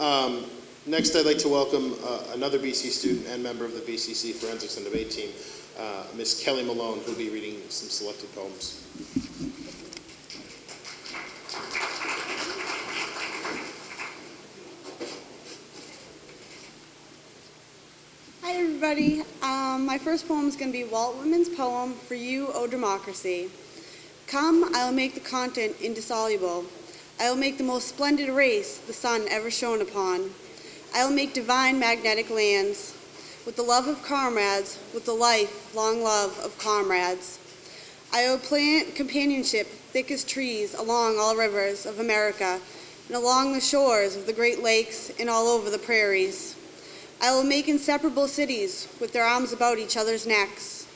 Um, next, I'd like to welcome uh, another BC student and member of the BCC Forensics and Debate Team, uh, Ms. Kelly Malone, who'll be reading some selected poems. Everybody. Um, my first poem is going to be Walt Whitman's poem, For You, O Democracy. Come, I will make the content indissoluble. I will make the most splendid race the sun ever shone upon. I will make divine magnetic lands with the love of comrades, with the lifelong love of comrades. I will plant companionship thick as trees along all rivers of America and along the shores of the Great Lakes and all over the prairies. I will make inseparable cities with their arms about each other's necks,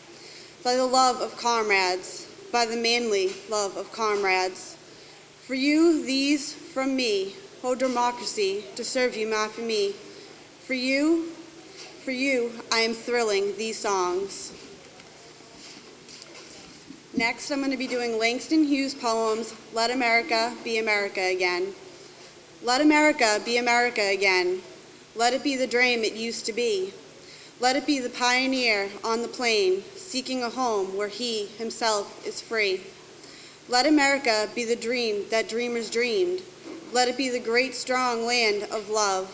by the love of comrades, by the manly love of comrades. For you, these from me, O democracy, to serve you, not for me. For you, for you, I am thrilling these songs. Next, I'm going to be doing Langston Hughes' poems, Let America Be America Again. Let America be America again. Let it be the dream it used to be. Let it be the pioneer on the plain, seeking a home where he himself is free. Let America be the dream that dreamers dreamed. Let it be the great strong land of love,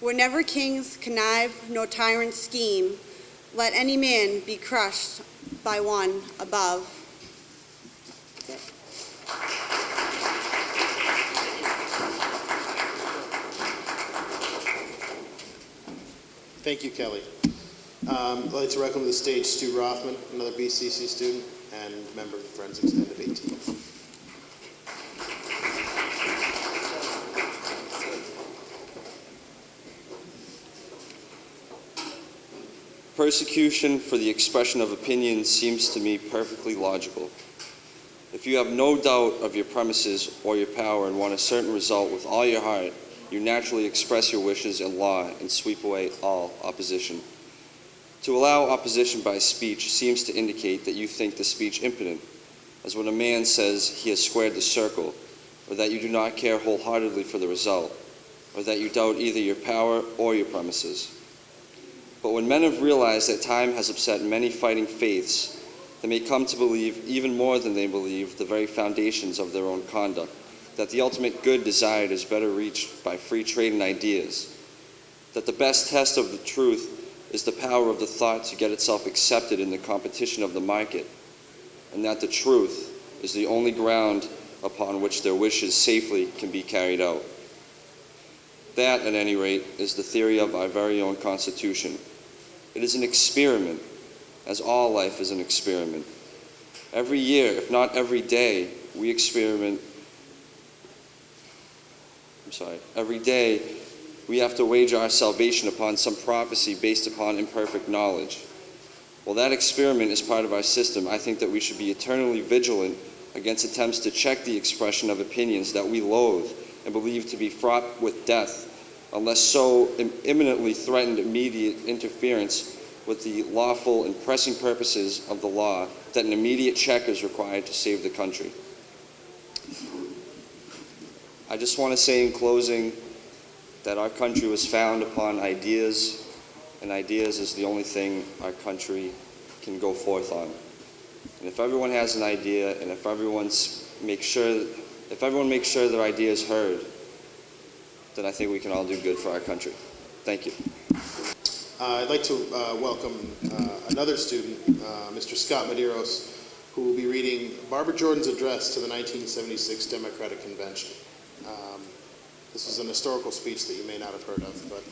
where never kings connive nor tyrants scheme. Let any man be crushed by one above. Thank you, Kelly. Um, I'd like to welcome to the stage Stu Rothman, another BCC student and member of the Forensics and Debate Team. Persecution for the expression of opinion seems to me perfectly logical. If you have no doubt of your premises or your power and want a certain result with all your heart, you naturally express your wishes in law and sweep away all opposition. To allow opposition by speech seems to indicate that you think the speech impotent, as when a man says he has squared the circle, or that you do not care wholeheartedly for the result, or that you doubt either your power or your premises. But when men have realized that time has upset many fighting faiths, they may come to believe even more than they believe the very foundations of their own conduct, that the ultimate good desired is better reached by free trade in ideas, that the best test of the truth is the power of the thought to get itself accepted in the competition of the market, and that the truth is the only ground upon which their wishes safely can be carried out. That, at any rate, is the theory of our very own Constitution. It is an experiment, as all life is an experiment. Every year, if not every day, we experiment. I'm sorry, every day we have to wager our salvation upon some prophecy based upon imperfect knowledge. While that experiment is part of our system, I think that we should be eternally vigilant against attempts to check the expression of opinions that we loathe and believe to be fraught with death, unless so im- imminently threatened immediate interference with the lawful and pressing purposes of the law that an immediate check is required to save the country. I just want to say in closing that our country was found upon ideas, and ideas is the only thing our country can go forth on. And if everyone has an idea, and if everyone's make sure, if everyone makes sure their idea is heard, then I think we can all do good for our country. Thank you. Uh, I'd like to uh, welcome uh, another student, uh, Mr. Scott Medeiros, who will be reading Barbara Jordan's address to the 1976 Democratic Convention. Um, this is an historical speech that you may not have heard of, but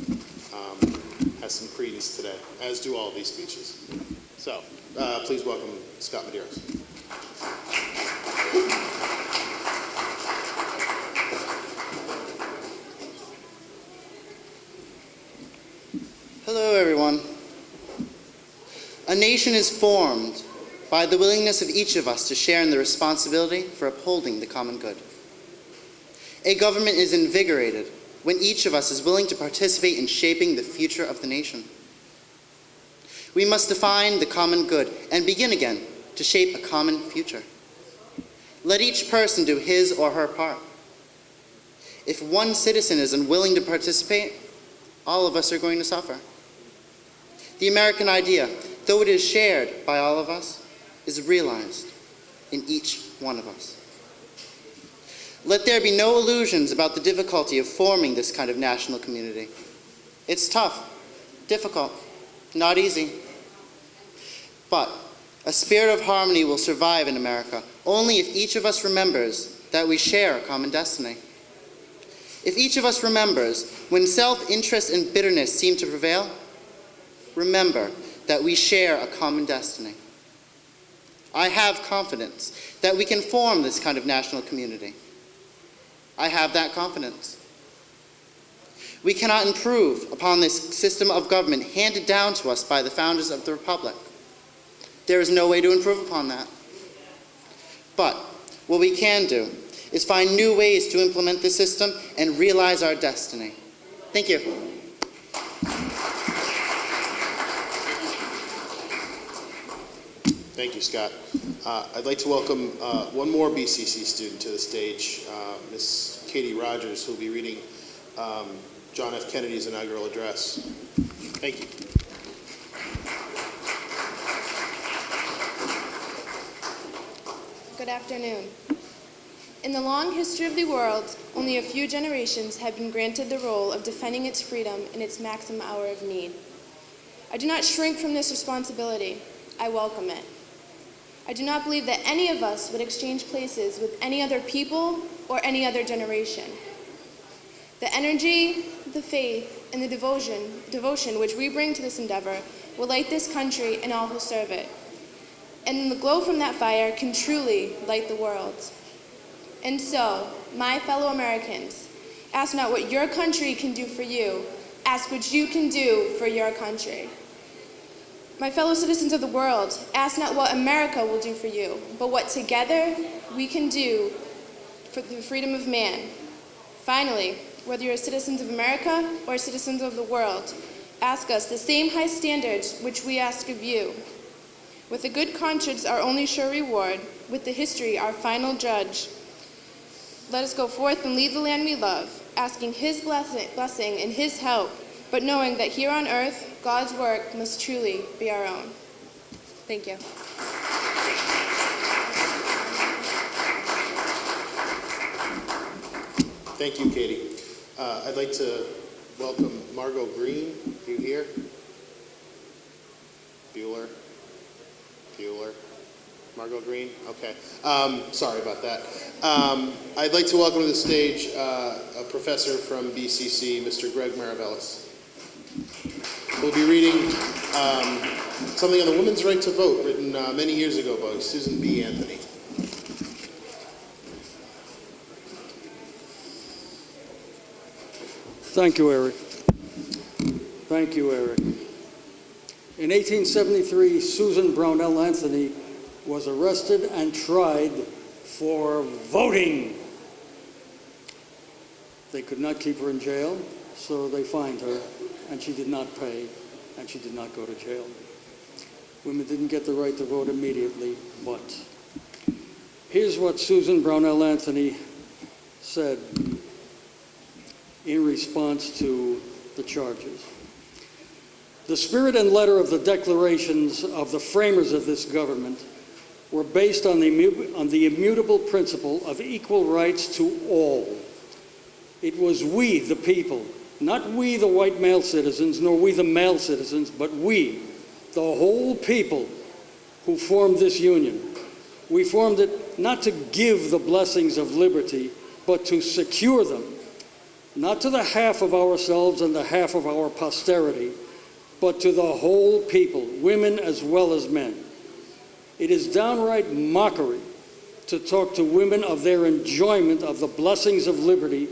um, has some credence today, as do all these speeches. So, uh, please welcome Scott Medeiros. Hello, everyone. A nation is formed by the willingness of each of us to share in the responsibility for upholding the common good. A government is invigorated when each of us is willing to participate in shaping the future of the nation. We must define the common good and begin again to shape a common future. Let each person do his or her part. If one citizen is unwilling to participate, all of us are going to suffer. The American idea, though it is shared by all of us, is realized in each one of us. Let there be no illusions about the difficulty of forming this kind of national community. It's tough, difficult, not easy. But a spirit of harmony will survive in America only if each of us remembers that we share a common destiny. If each of us remembers when self-interest and bitterness seem to prevail, remember that we share a common destiny. I have confidence that we can form this kind of national community. I have that confidence. We cannot improve upon this system of government handed down to us by the founders of the Republic. There is no way to improve upon that. But what we can do is find new ways to implement this system and realize our destiny. Thank you. Thank you, Scott. Uh, I'd like to welcome uh, one more BCC student to the stage, uh, Ms. Katie Rogers, who will be reading um, John F. Kennedy's inaugural address. Thank you. Good afternoon. In the long history of the world, only a few generations have been granted the role of defending its freedom in its maximum hour of need. I do not shrink from this responsibility. I welcome it. I do not believe that any of us would exchange places with any other people or any other generation. The energy, the faith, and the devotion, devotion which we bring to this endeavor will light this country and all who serve it. And the glow from that fire can truly light the world. And so, my fellow Americans, ask not what your country can do for you, ask what you can do for your country. My fellow citizens of the world, ask not what America will do for you, but what together we can do for the freedom of man. Finally, whether you're citizens of America or citizens of the world, ask us the same high standards which we ask of you. With a good conscience, our only sure reward, with the history, our final judge. Let us go forth and lead the land we love, asking His blessing, blessing and His help, but knowing that here on earth, God's work must truly be our own. Thank you. Thank you, Katie. Uh, I'd like to welcome Margot Green. Are you here? Bueller? Bueller? Margot Green? Okay. Um, sorry about that. Um, I'd like to welcome to the stage uh, a professor from BCC, Mr. Greg Maravellis. We'll be reading um, something on the women's right to vote written uh, many years ago by Susan B. Anthony. Thank you, Eric. Thank you, Eric. In 1873, Susan Brownell Anthony was arrested and tried for voting. They could not keep her in jail, so they fined her, and she did not pay, and she did not go to jail. Women didn't get the right to vote immediately, but here's what Susan Brownell Anthony said in response to the charges. The spirit and letter of the declarations of the framers of this government were based on the, on the immutable principle of equal rights to all. It was we, the people, not we, the white male citizens, nor we, the male citizens, but we, the whole people, who formed this union. We formed it not to give the blessings of liberty, but to secure them not to the half of ourselves and the half of our posterity, but to the whole people, women as well as men. It is downright mockery to talk to women of their enjoyment of the blessings of liberty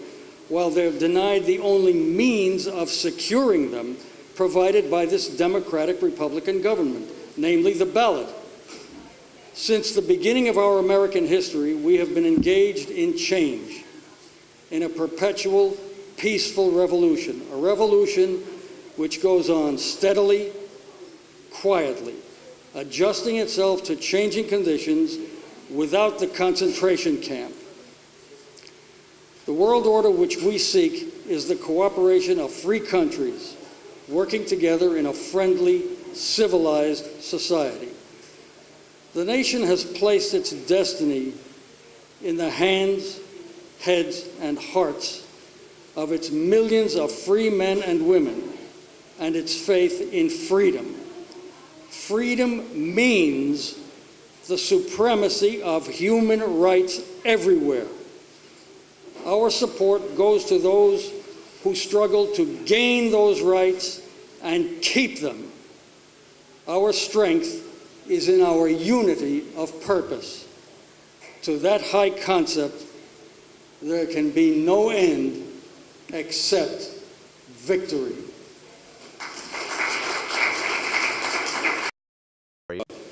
while they're denied the only means of securing them provided by this democratic Republican government, namely the ballot. Since the beginning of our American history, we have been engaged in change, in a perpetual peaceful revolution, a revolution which goes on steadily, quietly, adjusting itself to changing conditions without the concentration camp. The world order which we seek is the cooperation of free countries working together in a friendly, civilized society. The nation has placed its destiny in the hands, heads, and hearts of its millions of free men and women and its faith in freedom. Freedom means the supremacy of human rights everywhere. Our support goes to those who struggle to gain those rights and keep them. Our strength is in our unity of purpose. To that high concept, there can be no end except victory.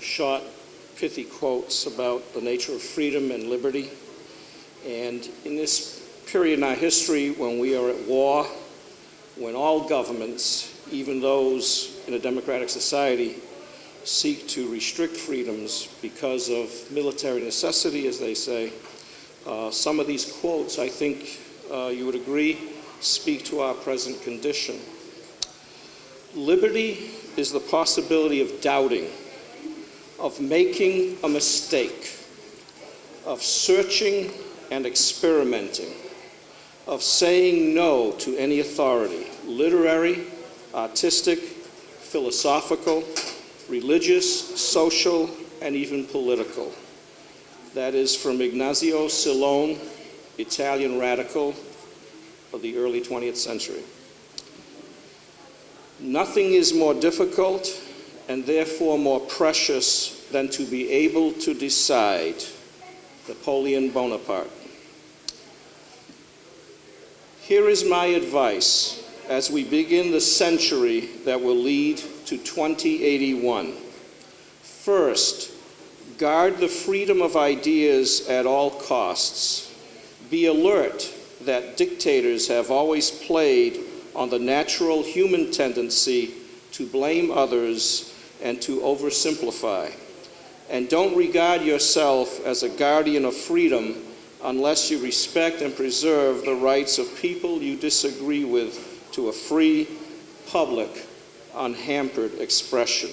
Short, pithy quotes about the nature of freedom and liberty. And in this period in our history when we are at war, when all governments, even those in a democratic society, seek to restrict freedoms because of military necessity, as they say, uh, some of these quotes, I think uh, you would agree, speak to our present condition. Liberty is the possibility of doubting, of making a mistake, of searching and experimenting, of saying no to any authority, literary, artistic, philosophical, religious, social, and even political. That is from Ignazio Silone, Italian radical of the early 20th century. Nothing is more difficult and therefore more precious than to be able to decide. Napoleon Bonaparte. Here is my advice as we begin the century that will lead to 2081. First, guard the freedom of ideas at all costs. Be alert that dictators have always played on the natural human tendency to blame others and to oversimplify. And don't regard yourself as a guardian of freedom unless you respect and preserve the rights of people you disagree with to a free, public, unhampered expression.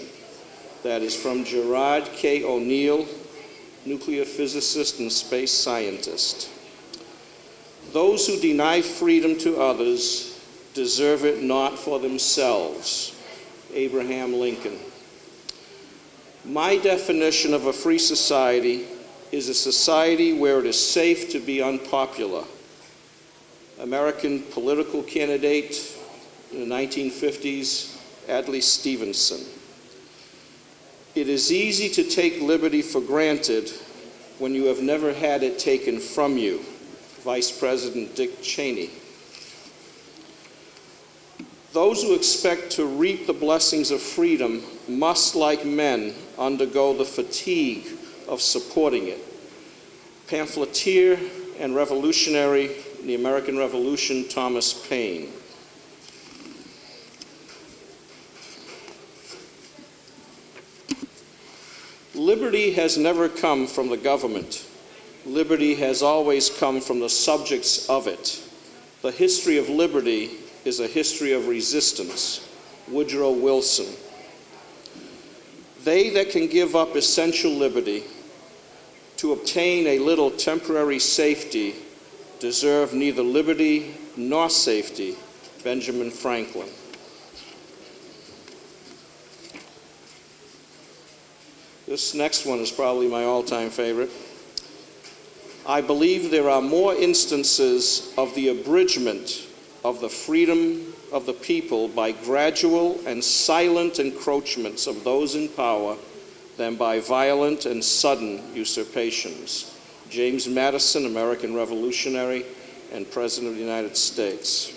That is from Gerard K. O'Neill, nuclear physicist and space scientist. Those who deny freedom to others deserve it not for themselves. Abraham Lincoln. My definition of a free society is a society where it is safe to be unpopular. American political candidate in the 1950s, Adlai Stevenson. It is easy to take liberty for granted when you have never had it taken from you. Vice President Dick Cheney. Those who expect to reap the blessings of freedom must, like men, undergo the fatigue of supporting it. Pamphleteer and revolutionary in the American Revolution, Thomas Paine. Liberty has never come from the government. Liberty has always come from the subjects of it. The history of liberty is a history of resistance. Woodrow Wilson. They that can give up essential liberty to obtain a little temporary safety deserve neither liberty nor safety. Benjamin Franklin. This next one is probably my all-time favorite. I believe there are more instances of the abridgment of the freedom of the people by gradual and silent encroachments of those in power than by violent and sudden usurpations. James Madison, American revolutionary and President of the United States.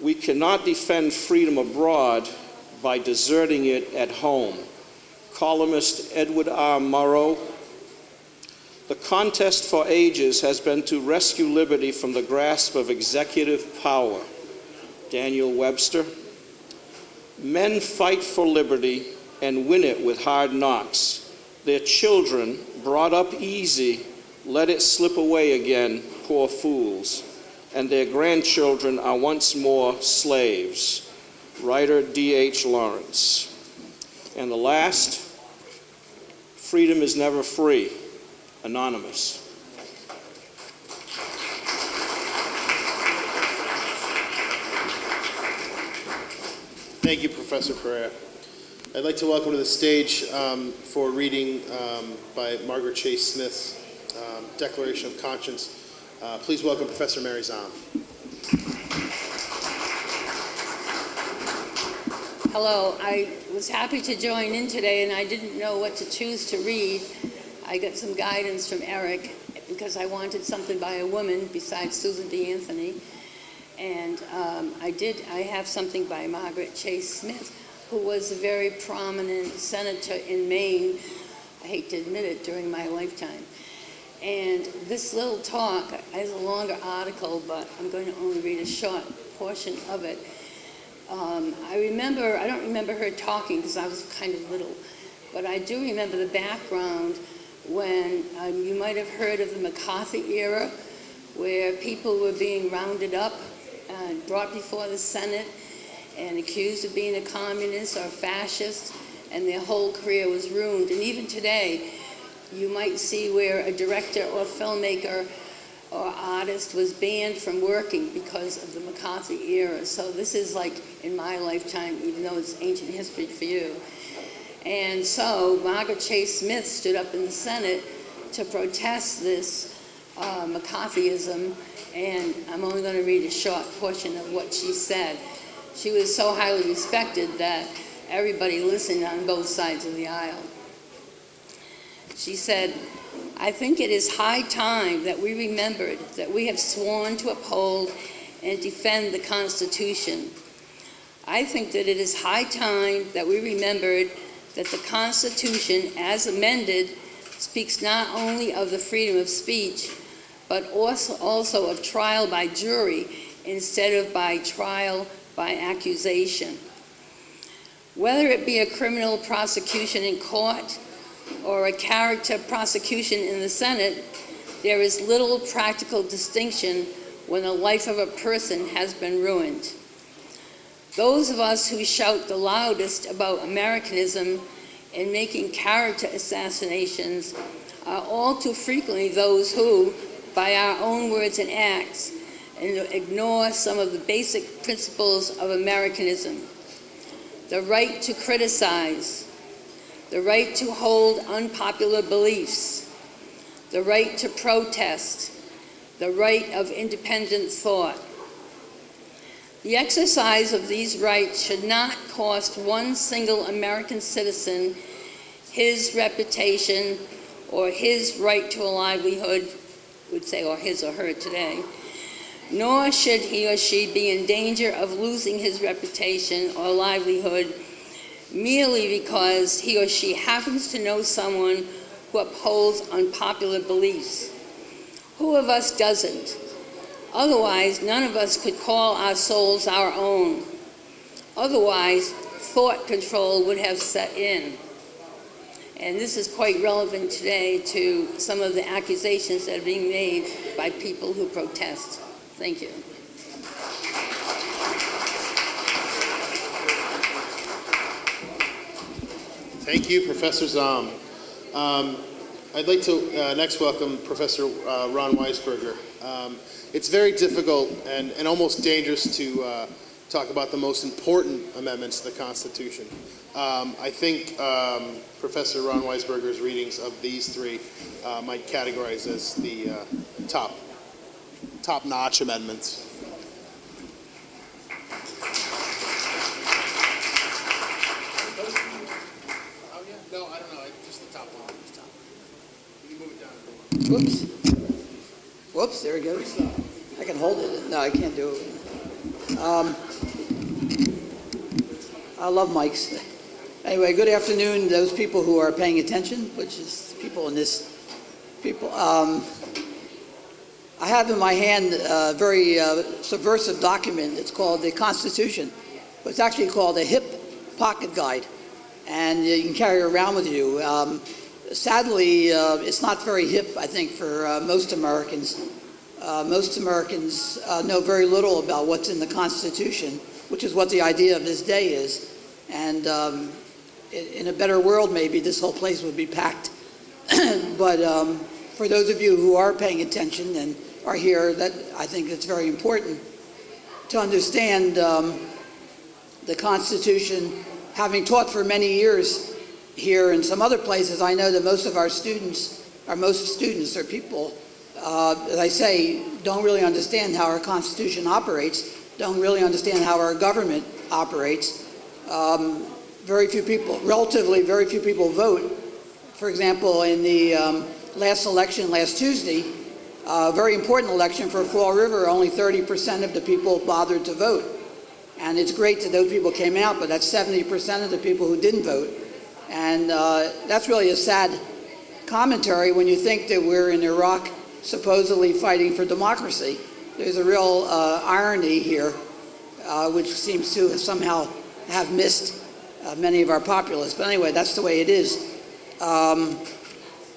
We cannot defend freedom abroad by deserting it at home. Columnist Edward R. Murrow. The contest for ages has been to rescue liberty from the grasp of executive power. Daniel Webster. Men fight for liberty and win it with hard knocks. Their children, brought up easy, let it slip away again, poor fools and their grandchildren are once more slaves. Writer D.H. Lawrence. And the last, freedom is never free. Anonymous. Thank you, Professor Pereira. I'd like to welcome to the stage um, for reading um, by Margaret Chase Smith's um, Declaration of Conscience. Uh, please welcome Professor Mary Zahm. Hello, I was happy to join in today and I didn't know what to choose to read. I got some guidance from Eric because I wanted something by a woman besides Susan B. Anthony. And um, I did, I have something by Margaret Chase Smith, who was a very prominent senator in Maine, I hate to admit it, during my lifetime. And this little talk is a longer article, but I'm going to only read a short portion of it. Um, I remember, I don't remember her talking because I was kind of little, but I do remember the background when um, you might have heard of the McCarthy era, where people were being rounded up and brought before the Senate and accused of being a communist or fascist, and their whole career was ruined. And even today, you might see where a director or filmmaker or artist was banned from working because of the McCarthy era. So this is like in my lifetime, even though it's ancient history for you. And so Margaret Chase Smith stood up in the Senate to protest this uh, McCarthyism, and I'm only going to read a short portion of what she said. She was so highly respected that everybody listened on both sides of the aisle. She said, I think it is high time that we remembered that we have sworn to uphold and defend the Constitution. I think that it is high time that we remembered that the Constitution, as amended, speaks not only of the freedom of speech, but also, of trial by jury instead of by trial by accusation. Whether it be a criminal prosecution in court or a character prosecution in the Senate, there is little practical distinction when the life of a person has been ruined. Those of us who shout the loudest about Americanism and making character assassinations are all too frequently those who, by our own words and acts, and ignore some of the basic principles of Americanism. The right to criticize, the right to hold unpopular beliefs, the right to protest, the right of independent thought. The exercise of these rights should not cost one single American citizen his reputation or his right to a livelihood, would say, or his or her today, nor should he or she be in danger of losing his reputation or livelihood merely because he or she happens to know someone who upholds unpopular beliefs. Who of us doesn't? Otherwise, none of us could call our souls our own. Otherwise, thought control would have set in. And this is quite relevant today to some of the accusations that are being made by people who protest. Thank you. Thank you, Professor Zahm. Um, I'd like to uh, next welcome Professor uh, Ron Weisberger. Um, it's very difficult and, and almost dangerous to uh, talk about the most important amendments to the Constitution. Um, I think um, Professor Ron Weisberger's readings of these three uh, might categorize as the uh, top, top-notch amendments. No, I don't know, just the top one. You can move it down. Whoops. Whoops, there we go. I can hold it. No, I can't do it. Um, I love mics. *laughs* Anyway, good afternoon, those people who are paying attention, which is people in this, people. Um, I have in my hand a very uh, subversive document. It's called the Constitution. It's actually called a hip pocket guide. And you can carry it around with you. Um, sadly, uh, it's not very hip, I think, for uh, most Americans. Uh, most Americans uh, know very little about what's in the Constitution, which is what the idea of this day is. And um, in, a better world, maybe, this whole place would be packed. *clears throat* but um, for those of you who are paying attention and are here, that I think it's very important to understand um, the Constitution. Having taught for many years here and some other places, I know that most of our students, or most students or people, uh, as I say, don't really understand how our Constitution operates, don't really understand how our government operates. Um, very few people, relatively very few people vote. For example, in the um, last election last Tuesday, a very important election for Fall River, only 30% of the people bothered to vote. And it's great that those people came out, but that's 70% of the people who didn't vote. And uh, that's really a sad commentary when you think that we're in Iraq supposedly fighting for democracy. There's a real uh, irony here, uh, which seems to somehow have missed uh, many of our populists. But anyway, that's the way it is. Um,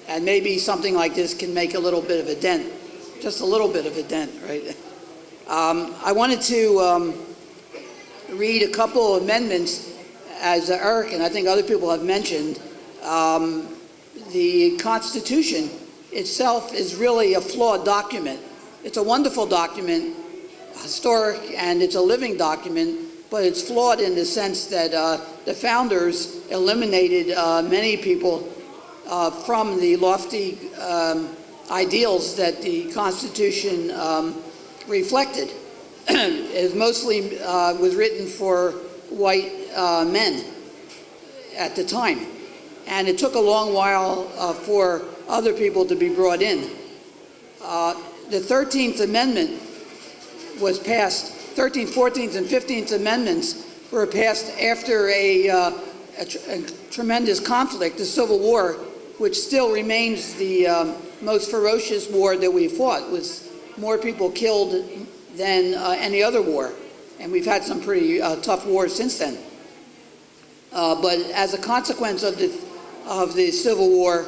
and maybe something like this can make a little bit of a dent, just a little bit of a dent, right? Um, I wanted to um, read a couple of amendments as Eric and I think other people have mentioned. Um, the Constitution itself is really a flawed document. It's a wonderful document, historic, and it's a living document, but it's flawed in the sense that uh, the founders eliminated uh, many people uh, from the lofty um, ideals that the Constitution um, reflected. *clears throat* it mostly uh, was written for white uh, men at the time. And it took a long while uh, for other people to be brought in. The 13th Amendment was passed, 13th, 14th, and 15th Amendments were passed after a, uh, a, tr a tremendous conflict, the Civil War, which still remains the, um, most ferocious war that we fought. was more people killed than uh, any other war. And we've had some pretty uh, tough wars since then. Uh, but as a consequence of the, of the Civil War,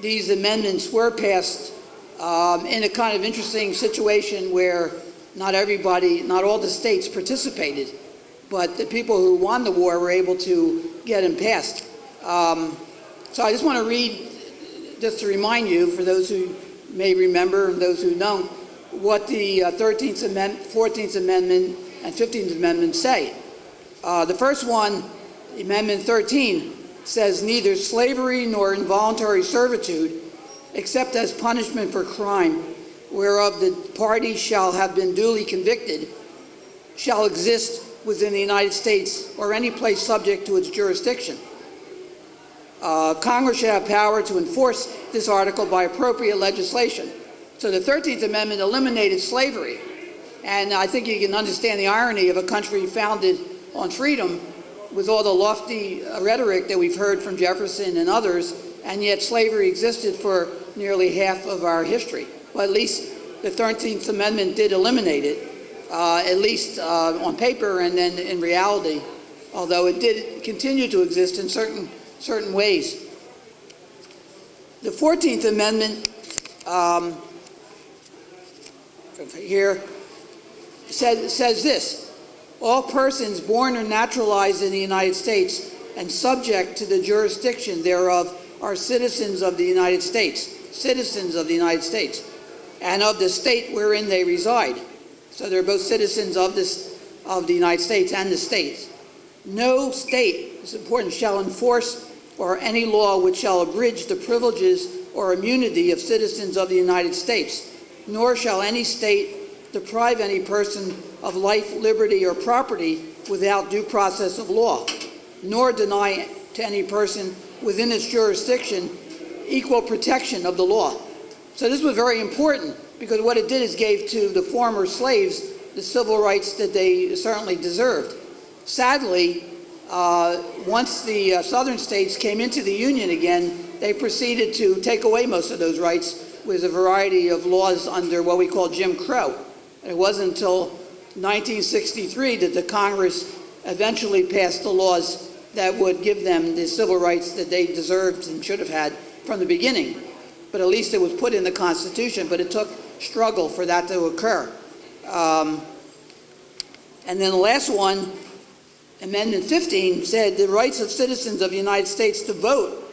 these amendments were passed um, in a kind of interesting situation where not everybody, not all the states participated, but the people who won the war were able to get them passed. Um, so I just want to read, just to remind you, for those who may remember and those who don't, what the uh, 13th Amendment, 14th Amendment, and 15th Amendment say. Uh, the first one, Amendment 13, says neither slavery nor involuntary servitude, except as punishment for crime, whereof the party shall have been duly convicted, shall exist within the United States or any place subject to its jurisdiction. Uh, Congress should have power to enforce this article by appropriate legislation. So the 13th Amendment eliminated slavery. And I think you can understand the irony of a country founded on freedom with all the lofty uh, rhetoric that we've heard from Jefferson and others, and yet slavery existed for nearly half of our history. Well, at least the 13th Amendment did eliminate it, uh, at least uh, on paper and then in reality, although it did continue to exist in certain, certain ways. The 14th Amendment um, here says, says this, all persons born or naturalized in the United States and subject to the jurisdiction thereof are citizens of the United States, citizens of the United States, and of the state wherein they reside. So they're both citizens of, this, of the United States and the states. No state, it's important, shall enforce or any law which shall abridge the privileges or immunity of citizens of the United States, nor shall any state deprive any person of life, liberty, or property without due process of law, nor deny to any person within its jurisdiction equal protection of the law. So this was very important because what it did is gave to the former slaves the civil rights that they certainly deserved. Sadly, uh, once the uh, southern states came into the Union again, they proceeded to take away most of those rights with a variety of laws under what we call Jim Crow. And it wasn't until 1963 that the Congress eventually passed the laws that would give them the civil rights that they deserved and should have had from the beginning. But at least it was put in the Constitution, but it took struggle for that to occur. Um, and then the last one, Amendment 15, said the rights of citizens of the United States to vote,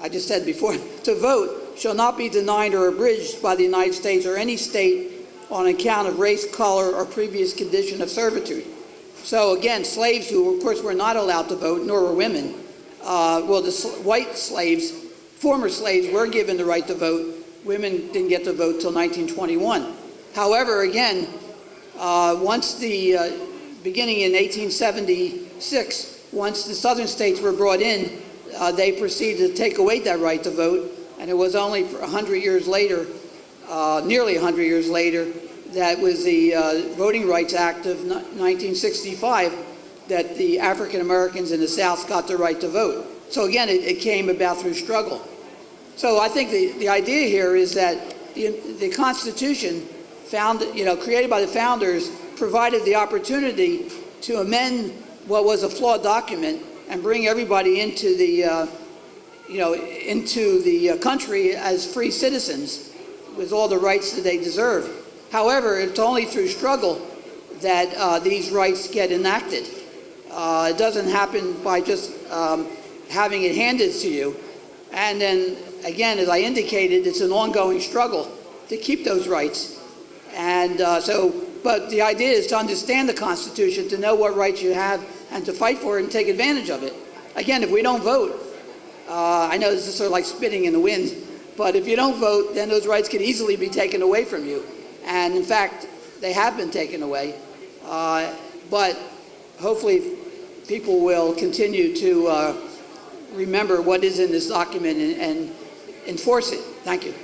I just said before, *laughs* to vote shall not be denied or abridged by the United States or any state on account of race, color, or previous condition of servitude. So again, slaves who, of course, were not allowed to vote, nor were women, uh, well, the sl white slaves, former slaves, were given the right to vote. Women didn't get to vote till 1921. However, again, uh, once the, uh, beginning in 1876, once the southern states were brought in, uh, they proceeded to take away that right to vote, and it was only 100 years later, uh, nearly 100 years later, that was the uh, Voting Rights Act of 1965 that the African Americans in the South got the right to vote. So again, it, it came about through struggle. So I think the, the idea here is that the, the Constitution found, you know, created by the founders provided the opportunity to amend what was a flawed document and bring everybody into the, uh, you know, into the uh, country as free citizens with all the rights that they deserve. However, it's only through struggle that uh, these rights get enacted. Uh, it doesn't happen by just um, having it handed to you. And then, again, as I indicated, it's an ongoing struggle to keep those rights. And uh, so, but the idea is to understand the Constitution, to know what rights you have, and to fight for it and take advantage of it. Again, if we don't vote, uh, I know this is sort of like spitting in the wind, but if you don't vote, then those rights can easily be taken away from you. And in fact, they have been taken away. Uh, but hopefully people will continue to uh, remember what is in this document and, and enforce it. Thank you.